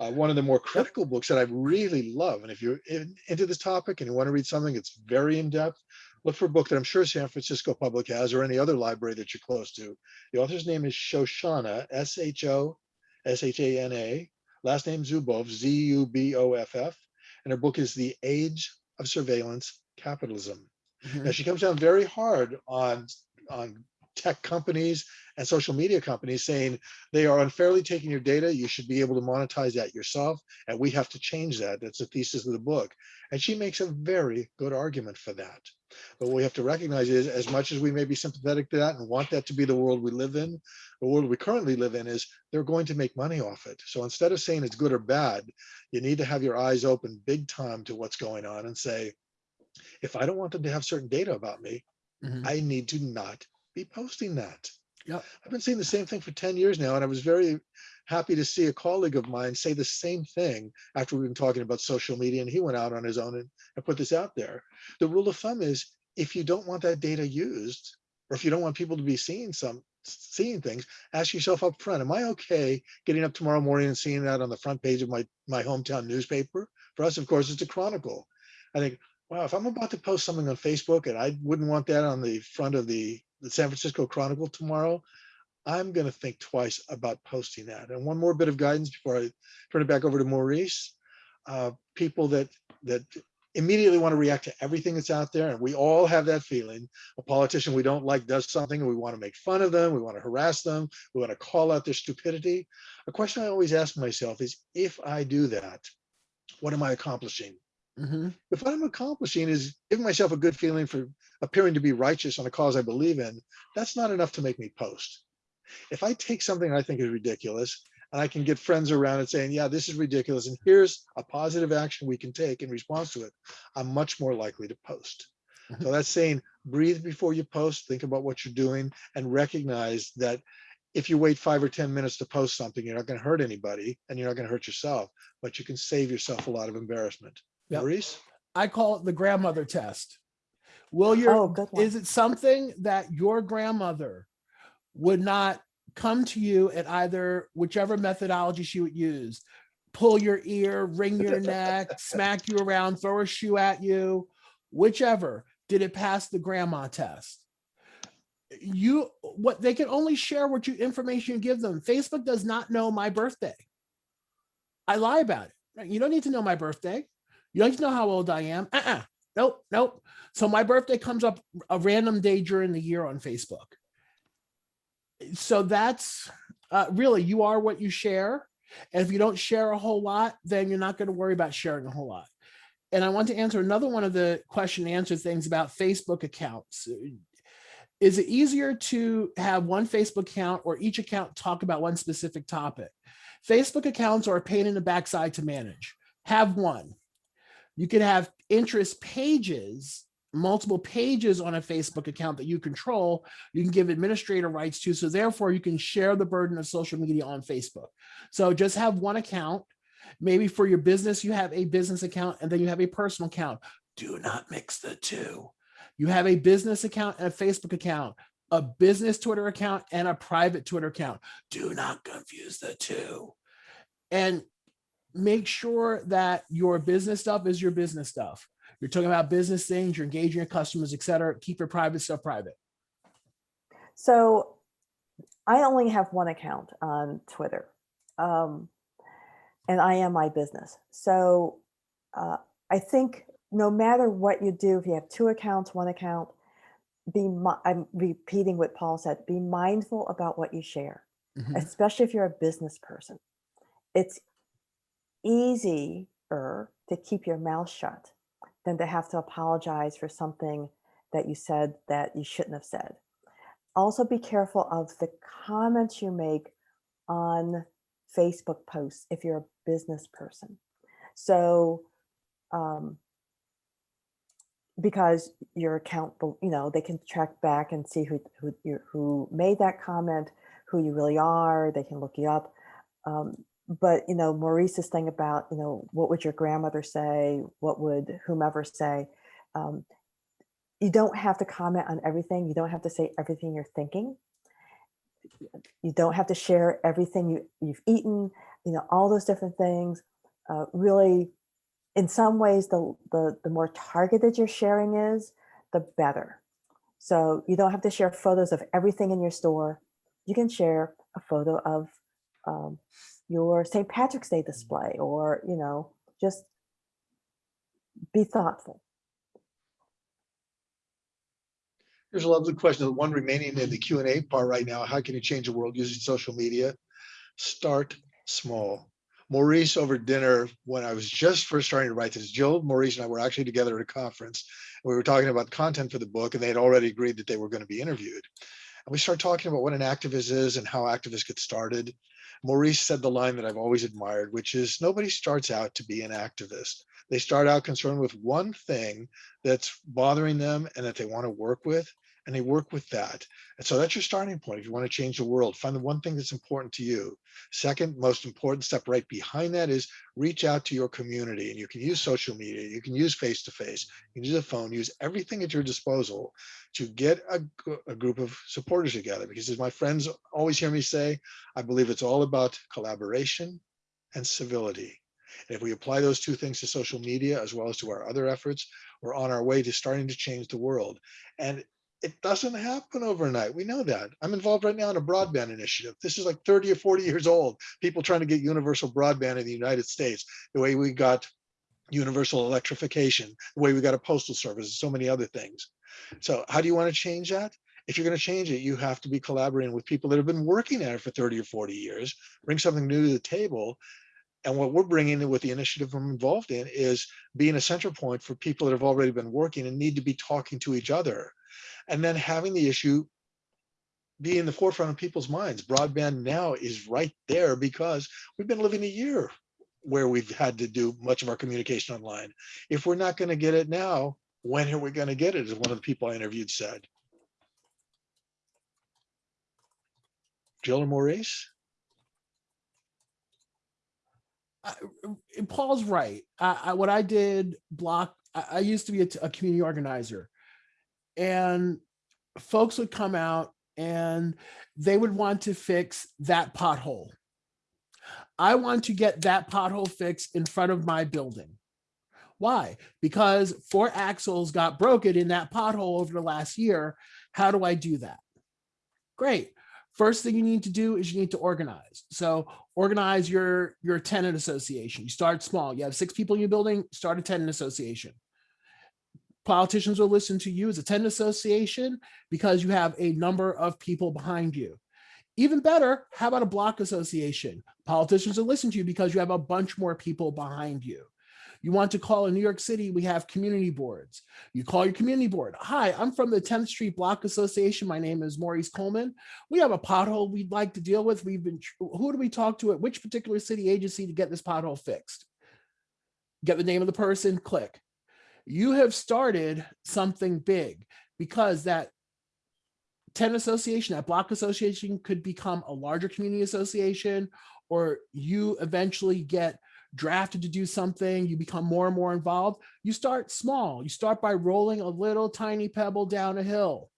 Uh, one of the more critical books that I really love, and if you're in, into this topic and you want to read something that's very in-depth, look for a book that I'm sure San Francisco Public has or any other library that you're close to. The author's name is Shoshana, S-H-O-S-H-A-N-A, last name Zuboff, Z-U-B-O-F-F, and her book is The Age of Surveillance Capitalism. Mhm. Now she comes down very hard on on tech companies and social media companies saying they are unfairly taking your data. You should be able to monetize that yourself, and we have to change that. That's the thesis of the book, and she makes a very good argument for that. But what we have to recognize is, as much as we may be sympathetic to that and want that to be the world we live in, the world we currently live in is they're going to make money off it. So instead of saying it's good or bad, you need to have your eyes open big time to what's going on and say, if I don't want them to have certain data about me, Mhm. I need to not be posting that. Yeah. I've been saying the same thing for 10 years now, and I was very happy to see a colleague of mine say the same thing after we've been talking about social media, and he went out on his own and, and put this out there. The rule of thumb is if you don't want that data used, or if you don't want people to be seeing some seeing things, ask yourself up front, am I okay getting up tomorrow morning and seeing that on the front page of my, my hometown newspaper? For us, of course, it's a chronicle. I think, wow, if I'm about to post something on Facebook and I wouldn't want that on the front of the, the San Francisco Chronicle tomorrow, I'm going to think twice about posting that. And one more bit of guidance before I turn it back over to Maurice. Uh, people that that immediately want to react to everything that's out there, and we all have that feeling. A politician we don't like does something, and we want to make fun of them, we want to harass them, we want to call out their stupidity. A question I always ask myself is, if I do that, what am I accomplishing? Mhm. if what I'm accomplishing is giving myself a good feeling for appearing to be righteous on a cause I believe in, that's not enough to make me post. If I take something I think is ridiculous and I can get friends around it saying, yeah, this is ridiculous, and here's a positive action we can take in response to it, I'm much more likely to post. So that's saying breathe before you post, think about what you're doing, and recognize that if you wait five or 10 minutes to post something, you're not going to hurt anybody and you're not going to hurt yourself, but you can save yourself a lot of embarrassment. Yep. Maurice? I call it the grandmother test. Will your, Oh, is it something that your grandmother would not come to you at either whichever methodology she would use? Pull your ear, wring your neck, smack you around, throw a shoe at you, whichever. Did it pass the grandma test? You, what, they can only share what you, information you give them. Facebook does not know my birthday. I lie about it. right? You don't need to know my birthday. You don't to know how old I am. Uh-uh. Nope, nope. So my birthday comes up a random day during the year on Facebook. So that's uh, really, you are what you share. And if you don't share a whole lot, then you're not going to worry about sharing a whole lot. And I want to answer another one of the question and answer things about Facebook accounts. Is it easier to have one Facebook account or each account talk about one specific topic? Facebook accounts are a pain in the backside to manage. Have one. You can have interest pages, multiple pages on a Facebook account that you control. You can give administrator rights to, so therefore you can share the burden of social media on Facebook. So just have one account. Maybe for your business, you have a business account and then you have a personal account. Do not mix the two. You have a business account and a Facebook account, a business Twitter account and a private Twitter account. Do not confuse the two. And make sure that your business stuff is your business stuff. You're talking about business things, you're engaging your customers, et cetera. Keep your private stuff private. So I only have one account on Twitter. Um, and I am my business. So uh, I think no matter what you do, if you have two accounts, one account, be I'm repeating what Paul said, be mindful about what you share, Mhm. especially if you're a business person. It's easier to keep your mouth shut than to have to apologize for something that you said that you shouldn't have said. Also be careful of the comments you make on Facebook posts if you're a business person. So, um, because your account, you know, they can track back and see who who who made that comment, who you really are. They can look you up. Um, but you know, Maurice's thing about you know what would your grandmother say? What would whomever say? Um, you don't have to comment on everything. You don't have to say everything you're thinking. You don't have to share everything you, you've eaten, you know, all those different things. Uh, really, in some ways, the, the, the more targeted your sharing is, the better. So you don't have to share photos of everything in your store. You can share a photo of um, your St. Patrick's Day display or, you know, just be thoughtful. Here's a lovely question. The one remaining in the Q and A part right now. How can you change the world using social media? Start small. Maurice over dinner, when I was just first starting to write this, Jill, Maurice and I were actually together at a conference. We were talking about content for the book and they had already agreed that they were going to be interviewed. And we started talking about what an activist is and how activists get started. Maurice said the line that I've always admired, which is nobody starts out to be an activist. They start out concerned with one thing that's bothering them and that they want to work with, and they work with that. And so that's your starting point. If you want to change the world, find the one thing that's important to you. Second, most important step right behind that is reach out to your community. And you can use social media, you can use face-to-face, you can use a phone, use everything at your disposal to get a, a group of supporters together. Because as my friends always hear me say, I believe it's all about collaboration and civility. And if we apply those two things to social media as well as to our other efforts, we're on our way to starting to change the world. And it doesn't happen overnight. We know that. I'm involved right now in a broadband initiative. This is like 30 or 40 years old. People trying to get universal broadband in the United States, the way we got universal electrification, the way we got a postal service, and so many other things. So how do you want to change that? If you're going to change it, you have to be collaborating with people that have been working at it for 30 or 40 years, bring something new to the table. And what we're bringing in with the initiative I'm involved in is being a center point for people that have already been working and need to be talking to each other. And then having the issue be in the forefront of people's minds. Broadband now is right there because we've been living a year where we've had to do much of our communication online. If we're not going to get it now, when are we going to get it? As one of the people I interviewed said. Jill or Maurice? I- uh, Paul's right. I, what I did block, I, I used to be a community organizer and folks would come out and they would want to fix that pothole. I want to get that pothole fixed in front of my building. Why? Because four axles got broken in that pothole over the last year. How do I do that? Great. First thing you need to do is you need to organize. So organize your your tenant association. You start small. You have six people in your building, start a tenant association. Politicians will listen to you as a tenant association because you have a number of people behind you. Even better, how about a block association? Politicians will listen to you because you have a bunch more people behind you. You want to call in New York City, we have community boards. You call your community board. Hi, I'm from the 10th Street Block Association. My name is Maurice Coleman. We have a pothole we'd like to deal with. We've been, who do we talk to at which particular city agency to get this pothole fixed? Get the name of the person, click. You have started something big because that 10 association, that block association could become a larger community association, or you eventually get drafted to do something, you become more and more involved. You start small. You start by rolling a little tiny pebble down a hill.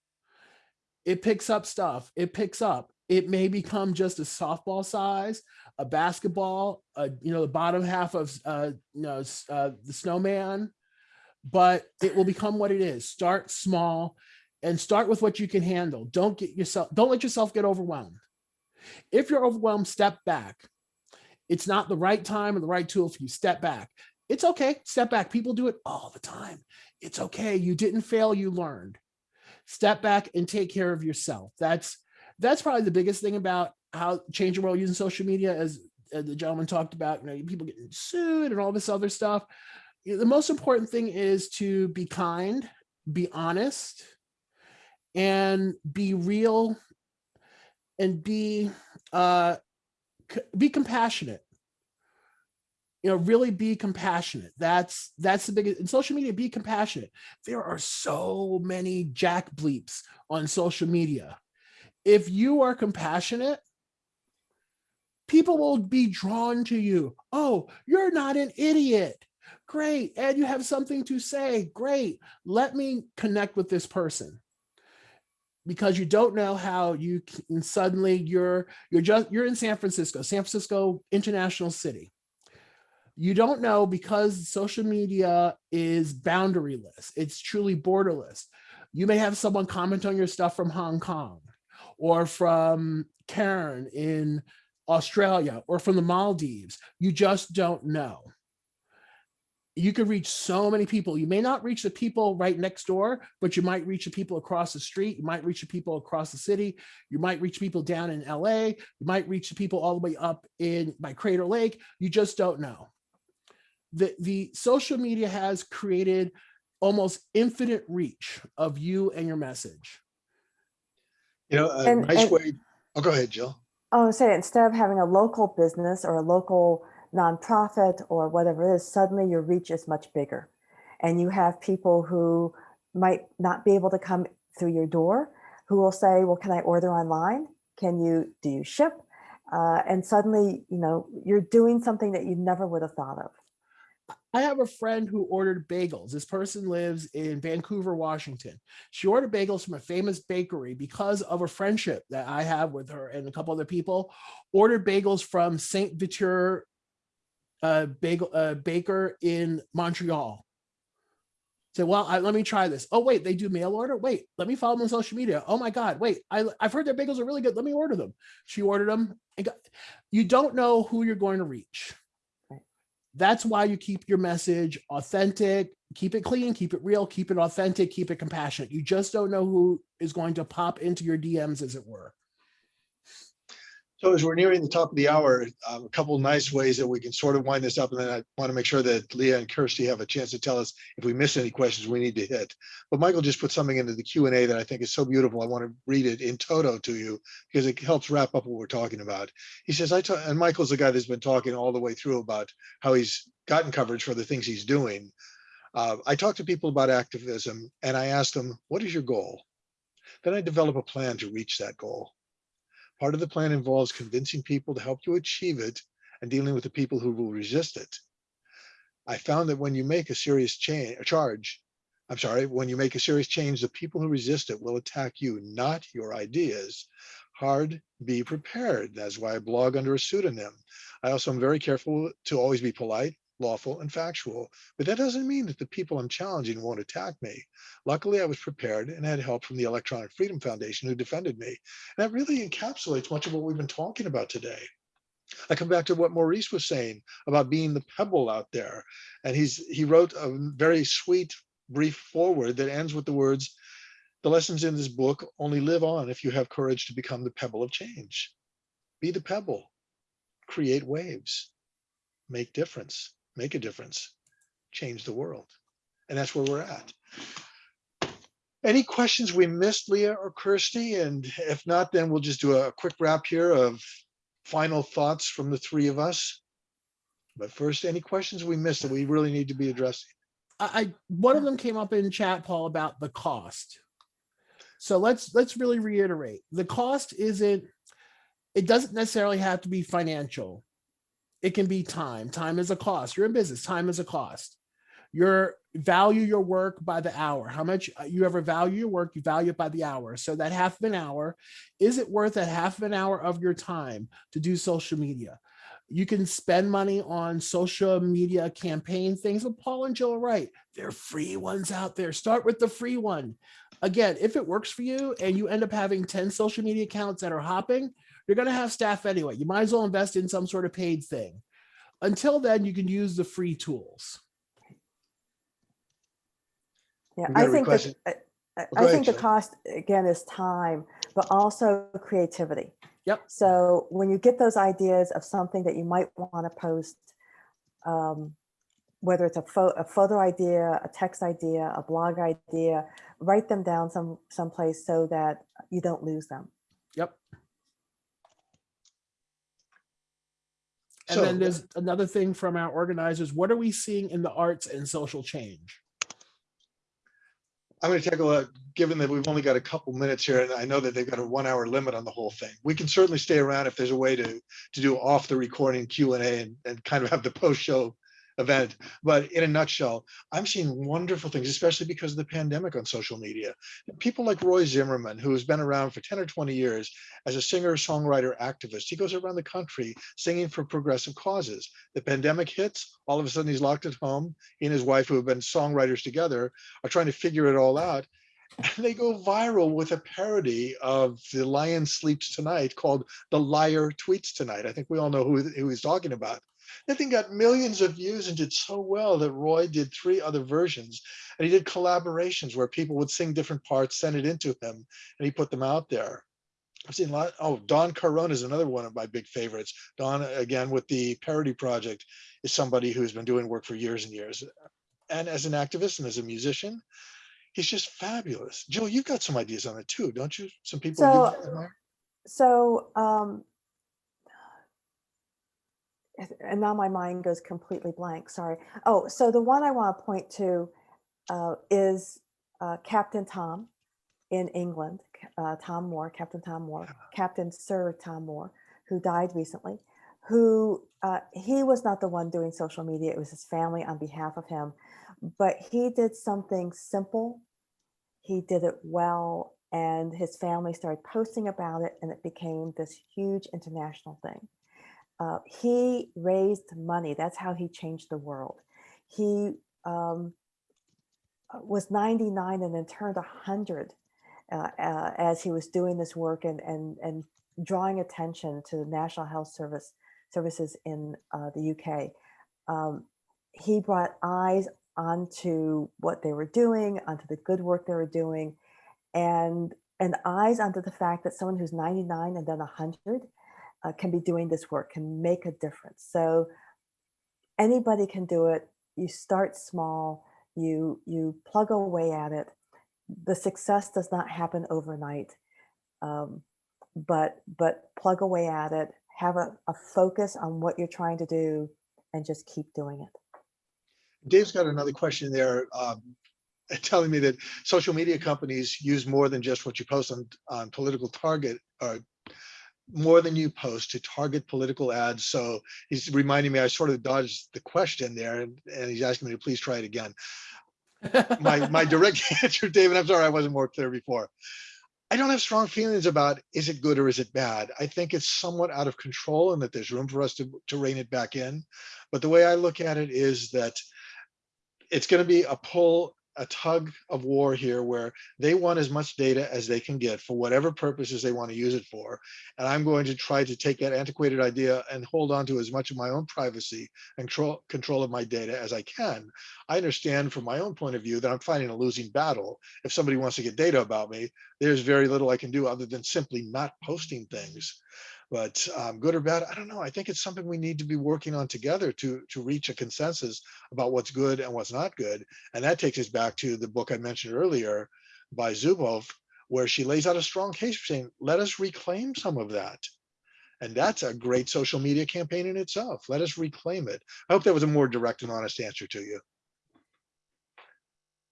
It picks up stuff. It picks up. It may become just a softball size, a basketball, uh, you know, the bottom half of, uh, you know, uh, the snowman, but it will become what it is. Start small and start with what you can handle. Don't get yourself, don't let yourself get overwhelmed. If you're overwhelmed, step back. It's not the right time or the right tool for you. Step back. It's okay. Step back. People do it all the time. It's okay. You didn't fail. You learned. Step back and take care of yourself. That's that's probably the biggest thing about how change the world using social media, as, the gentleman talked about. You know, people getting sued and all this other stuff. The most important thing is to be kind, be honest, and be real, and be uh, be compassionate. You know really be compassionate. That's that's the biggest in social media be compassionate. There are so many jack bleeps on social media. If you are compassionate people will be drawn to you. Oh you're not an idiot great and you have something to say great let me connect with this person because you don't know how you can suddenly you're you're just you're in San Francisco, San Francisco International City. You don't know because social media is boundaryless. It's truly borderless. You may have someone comment on your stuff from Hong Kong or from Karen in Australia or from the Maldives. You just don't know you could reach so many people. You may not reach the people right next door, but you might reach the people across the street. You might reach the people across the city. You might reach people down in LA. You might reach the people all the way up in by Crater Lake. You just don't know. The, the social media has created almost infinite reach of you and your message. You know, a And- nice and- way, oh, go ahead, Jill. Oh, say instead of having a local business or a local nonprofit or whatever it is, suddenly your reach is much bigger. And you have people who might not be able to come through your door who will say, well, can I order online? Can you, do you ship? Uh, and suddenly, you know, you're doing something that you never would have thought of. I have a friend who ordered bagels. This person lives in Vancouver, Washington. She ordered bagels from a famous bakery because of a friendship that I have with her and a couple other people. Ordered bagels from Saint Viateur uh, bagel uh, baker in Montreal. Say, well, I, let me try this. Oh, wait, they do mail order. Wait, let me follow them on social media. Oh my God, wait, I, I've heard their bagels are really good. Let me order them. She ordered them. And got, you don't know who you're going to reach. That's why you keep your message authentic, keep it clean, keep it real, keep it authentic, keep it compassionate. You just don't know who is going to pop into your DMs, as it were. So as we're nearing the top of the hour, um, a couple nice ways that we can sort of wind this up, and then I want to make sure that Leah and Kirsty have a chance to tell us if we miss any questions we need to hit. But Michael just put something into the Q and A that I think is so beautiful. I want to read it in toto to you because it helps wrap up what we're talking about. He says, I, and Michael's the guy that's been talking all the way through about how he's gotten coverage for the things he's doing. Uh, I talk to people about activism and I ask them, what is your goal? Then I develop a plan to reach that goal. Part of the plan involves convincing people to help you achieve it and dealing with the people who will resist it. I found that when you make a serious change, a charge, I'm sorry, when you make a serious change, the people who resist it will attack you, not your ideas. Hard, be prepared. That's why I blog under a pseudonym. I also am very careful to always be polite, lawful, and factual, but that doesn't mean that the people I'm challenging won't attack me. Luckily, I was prepared and had help from the Electronic Freedom Foundation who defended me. And that really encapsulates much of what we've been talking about today. I come back to what Maurice was saying about being the pebble out there. And he's he wrote a very sweet brief forward that ends with the words, the lessons in this book only live on if you have courage to become the pebble of change. Be the pebble, create waves, make difference, make a difference, change the world. And that's where we're at. Any questions we missed, Leah or Kirsty? And if not, then we'll just do a quick wrap here of final thoughts from the three of us. But first, any questions we missed that we really need to be addressing? I, one of them came up in chat, Paul, about the cost. So let's let's really reiterate. The cost isn't, it doesn't necessarily have to be financial. It can be time. Time is a cost. You're in business, time is a cost. Your value your work by the hour. How much uh, you ever value your work, you value it by the hour. So that half of an hour, is it worth that half of an hour of your time to do social media? You can spend money on social media campaign things, but Paul and Jill right. There are free ones out there. Start with the free one. Again, if it works for you and you end up having 10 social media accounts that are hopping, you're going to have staff anyway. You might as well invest in some sort of paid thing. Until then, you can use the free tools. Yeah, We got I a think that, I- I ahead, think the Jill. cost, again, is time, but also creativity. Yep. So when you get those ideas of something that you might want to post, um, whether it's a photo, a photo idea, a text idea, a blog idea, write them down some someplace so that you don't lose them. Yep. And So- then there's another thing from our organizers. What are we seeing in the arts and social change? I'm going to take a look, given that we've only got a couple minutes here, and I know that they've got a one hour limit on the whole thing. We can certainly stay around if there's a way to, to do off the recording Q and A and, and kind of have the post show event. But in a nutshell, I'm seeing wonderful things, especially because of the pandemic on social media. People like Roy Zimmerman, who has been around for 10 or 20 years as a singer, songwriter, activist. He goes around the country singing for progressive causes. The pandemic hits, all of a sudden he's locked at home. He and his wife, who have been songwriters together, are trying to figure it all out. And they go viral with a parody of The Lion Sleeps Tonight called The Liar Tweets Tonight. I think we all know who, who he's talking about. That thing got millions of views and did so well that Roy did three other versions. And he did collaborations where people would sing different parts, send it into him, and he put them out there. I've seen a lot. Oh, Don Caron is another one of my big favorites. Don, again, with the parody project, is somebody who's been doing work for years and years. And as an activist and as a musician, he's just fabulous. Jill, you've got some ideas on it too, don't you? Some people. So- So, um, and now my mind goes completely blank, sorry. Oh, so the one I want to point to uh, is uh, Captain Tom in England, uh, Tom Moore, Captain Tom Moore, Captain Sir Tom Moore, who died recently, who uh, he was not the one doing social media, it was his family on behalf of him, but he did something simple, he did it well, and his family started posting about it, and it became this huge international thing. Uh, he raised money. That's how he changed the world. He um, uh, was 99 and then turned 100 uh, uh, as he was doing this work and, and, and drawing attention to the National Health Service services in uh, the UK. Um, he brought eyes onto what they were doing, onto the good work they were doing, and and eyes onto the fact that someone who's 99 and then 100 uh, can be doing this work, can make a difference. So anybody can do it. You start small, you, you plug away at it. The success does not happen overnight, um, but, but plug away at it, have a, a focus on what you're trying to do and just keep doing it. Dave's got another question there, um, telling me that social media companies use more than just what you post on, on political target or more than you post to target political ads. So he's reminding me, I sort of dodged the question there and, and he's asking me to please try it again. My, my direct answer, David, I'm sorry I wasn't more clear before. I don't have strong feelings about is it good or is it bad? I think it's somewhat out of control and that there's room for us to, to rein it back in. But the way I look at it is that it's going to be a pull, a tug of war here where they want as much data as they can get for whatever purposes they want to use it for. And I'm going to try to take that antiquated idea and hold on to as much of my own privacy and control, control of my data as I can. I understand from my own point of view that I'm fighting a losing battle. If somebody wants to get data about me, there's very little I can do other than simply not posting things. But um, good or bad, I don't know. I think it's something we need to be working on together to, to reach a consensus about what's good and what's not good. And that takes us back to the book I mentioned earlier by Zuboff, where she lays out a strong case for saying, let us reclaim some of that. And that's a great social media campaign in itself. Let us reclaim it. I hope that was a more direct and honest answer to you.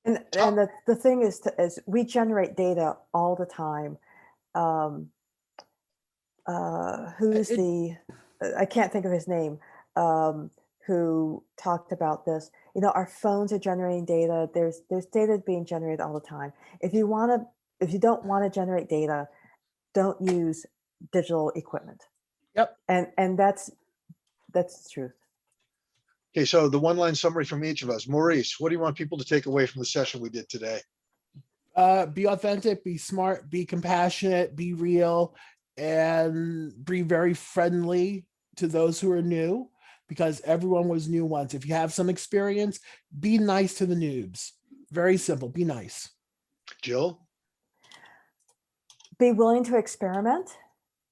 And, and the, the thing is, to, is we generate data all the time. Um, uh, who's it- the, I can't think of his name, um, who talked about this. You know, our phones are generating data. There's, there's data being generated all the time. If you want to, if you don't want to generate data, don't use digital equipment. Yep. And, and that's, that's the truth. Okay, so the one line summary from each of us. Maurice, what do you want people to take away from the session we did today? uh, be authentic, be smart, be compassionate, be real, and be very friendly to those who are new because everyone was new once. If you have some experience, be nice to the noobs. Very simple, be nice. Jill? be willing to experiment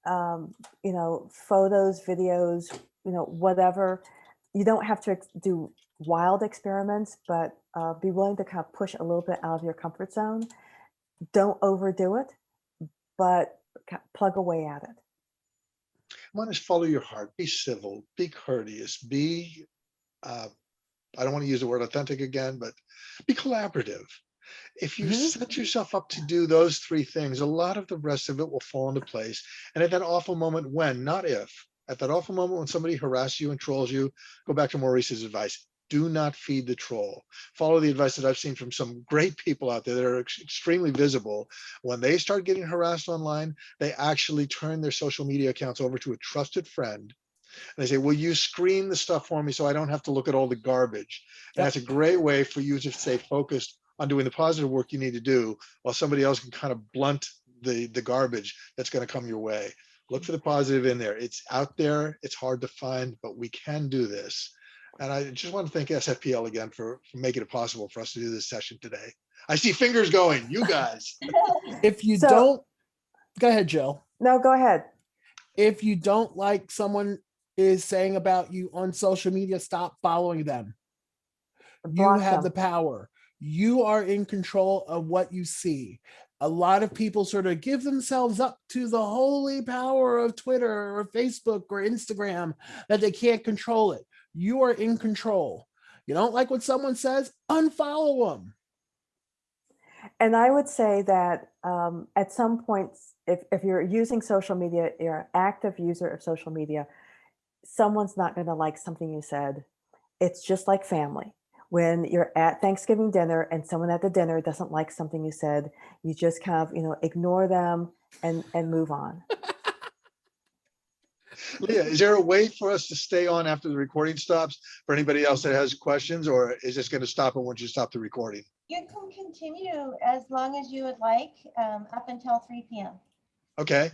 um, you know photos videos you know whatever you don't have to do wild experiments but uh, be willing to kind of push a little bit out of your comfort zone don't overdo it but ca- plug away at it One is follow your heart, be civil, be courteous, be, uh, I don't want to use the word authentic again, but be collaborative. If you Mhm. set yourself up to do those three things, a lot of the rest of it will fall into place. And at that awful moment when, not if, at that awful moment when somebody harasses you and trolls you, go back to Maurice's advice. Do not feed the troll. Follow the advice that I've seen from some great people out there that are ex- extremely visible. When they start getting harassed online, they actually turn their social media accounts over to a trusted friend. And they say, will you screen the stuff for me so I don't have to look at all the garbage? And that's a great way for you to stay focused on doing the positive work you need to do while somebody else can kind of blunt the, the garbage that's going to come your way. Look for the positive in there. It's out there. It's hard to find, but we can do this. And I just want to thank SFPL again for, for making it possible for us to do this session today. I see fingers going, you guys. If you So- don't, go ahead, Jill. no go ahead If you don't like someone is saying about you on social media, stop following them. You block have the them. power. You are in control of what you see. A lot of people sort of give themselves up to the holy power of Twitter or Facebook or Instagram that they can't control it. You are in control. You don't like what someone says, unfollow them. And I would say that um, at some points, if, if you're using social media, you're an active user of social media, someone's not going to like something you said. It's just like family. When you're at Thanksgiving dinner and someone at the dinner doesn't like something you said, you just kind of, you know, ignore them and and move on. Leah, is there a way for us to stay on after the recording stops for anybody else that has questions or is this going to stop it once you stop the recording? You can continue as long as you would like, um, up until three PM. Okay,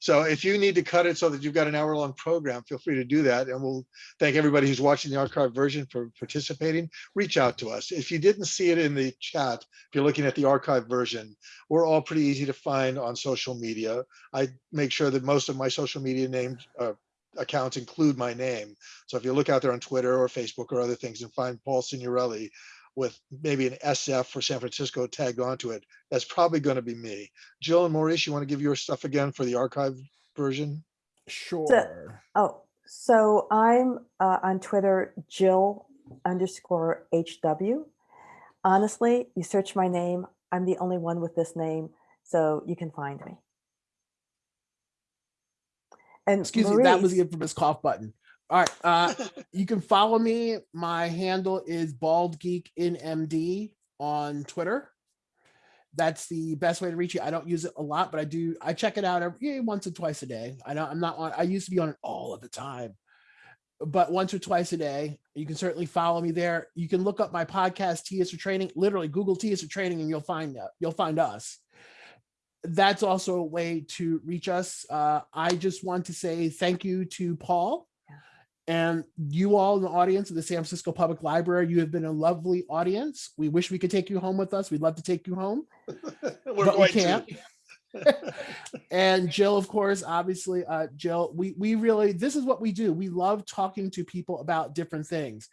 so if you need to cut it so that you've got an hour long program, feel free to do that. And we'll thank everybody who's watching the archive version for participating. Reach out to us. If you didn't see it in the chat, if you're looking at the archive version, we're all pretty easy to find on social media. I make sure that most of my social media names, uh, accounts include my name. So if you look out there on Twitter or Facebook or other things and find Paul Signorelli with maybe an SF for San Francisco tagged onto it, that's probably going to be me. Jill and Maurice, you want to give your stuff again for the archive version? Sure. Oh, so I'm uh, on Twitter, Jill underscore HW. Honestly, you search my name, I'm the only one with this name, so you can find me. And Excuse me, that was the infamous cough button. All right, uh, you can follow me. My handle is bald geek in MD on Twitter. That's the best way to reach you. I don't use it a lot, but I do. I check it out every yeah, once or twice a day. I don't. I'm not on. I used to be on it all of the time, but once or twice a day. You can certainly follow me there. You can look up my podcast, T is for Training. Literally, Google T is for Training, and you'll find uh, you'll find us that's also a way to reach us. Uh, I just want to say thank you to Paul and you all in the audience of the San Francisco Public Library. You have been a lovely audience. We wish we could take you home with us. We'd love to take you home, We're but we can't. and Jill, of course, obviously, uh, Jill, we we really this is what we do. We love talking to people about different things.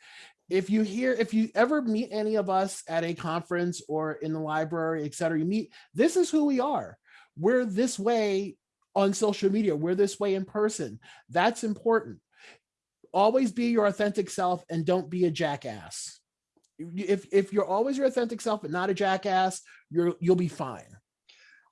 If you hear, if you ever meet any of us at a conference or in the library, et cetera, you meet, this is who we are. We're this way on social media. We're this way in person. That's important. Always be your authentic self and don't be a jackass. If if you're always your authentic self but not a jackass, you're you'll be fine.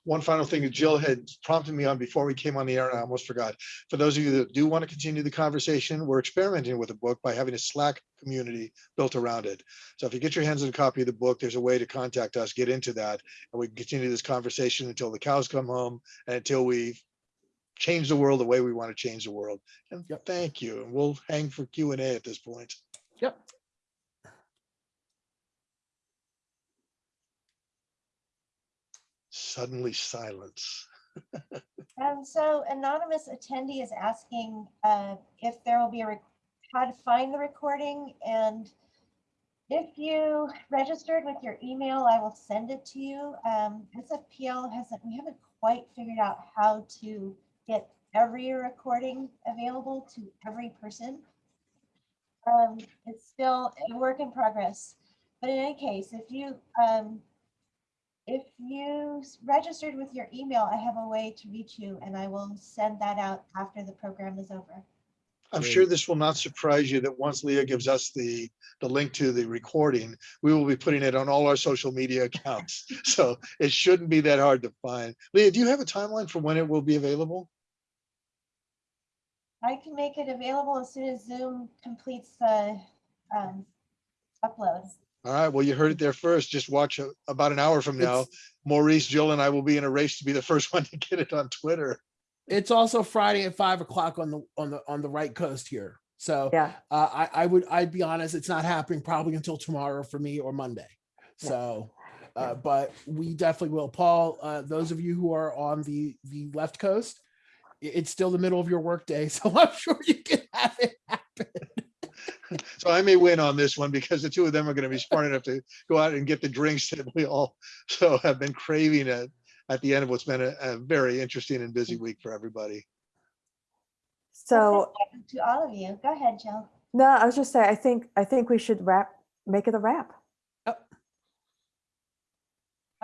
One final thing that Jill had prompted me on before we came on the air, and I almost forgot. For those of you that do want to continue the conversation, we're experimenting with a book by having a Slack community built around it. So if you get your hands on a copy of the book, there's a way to contact us, get into that, and we can continue this conversation until the cows come home and until we change the world the way we want to change the world. And Yep. thank you. And we'll hang for Q and A at this point. Yep. Suddenly silence. Um, so anonymous attendee is asking, uh, if there will be a, how to find the recording and if you registered with your email, I will send it to you. Um, SFPL hasn't, we haven't quite figured out how to get every recording available to every person. Um, it's still a work in progress, but in any case, if you, um, if you registered with your email, I have a way to reach you and I will send that out after the program is over. I'm sure this will not surprise you that once Leah gives us the, the link to the recording, we will be putting it on all our social media accounts. So it shouldn't be that hard to find. Leah, do you have a timeline for when it will be available? I can make it available as soon as Zoom completes the um, upload. All right, well, you heard it there first. Just watch a- about an hour from now. It's- Maurice, Jill and I will be in a race to be the first one to get it on Twitter. It's also Friday at five o'clock on the on the on the right coast here. So Yeah, uh, I, I would, I'd be honest, it's not happening probably until tomorrow for me or Monday. Yeah. So, uh, but we definitely will. Paul, uh, those of you who are on the, the left coast, i- it's still the middle of your workday, so I'm sure you can have it happen. So I may win on this one because the two of them are going to be smart enough to go out and get the drinks that we all so have been craving at, at the end of what's been a, a very interesting and busy week for everybody. so, To all of you, go ahead, Jill. no, I was just saying, I think, I think we should wrap, make it a wrap.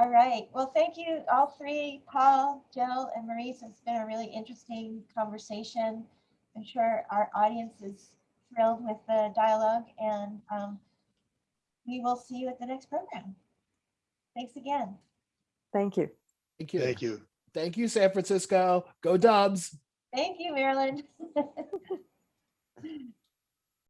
All right. Well, thank you, all three, Paul, Jill, and Maurice. It's been a really interesting conversation. I'm sure our audience is thrilled with the dialogue and um, we will see you at the next program. Thanks again. Thank you. Thank you. Thank you. Thank you, San Francisco. Go Dubs. Thank you, Marilyn.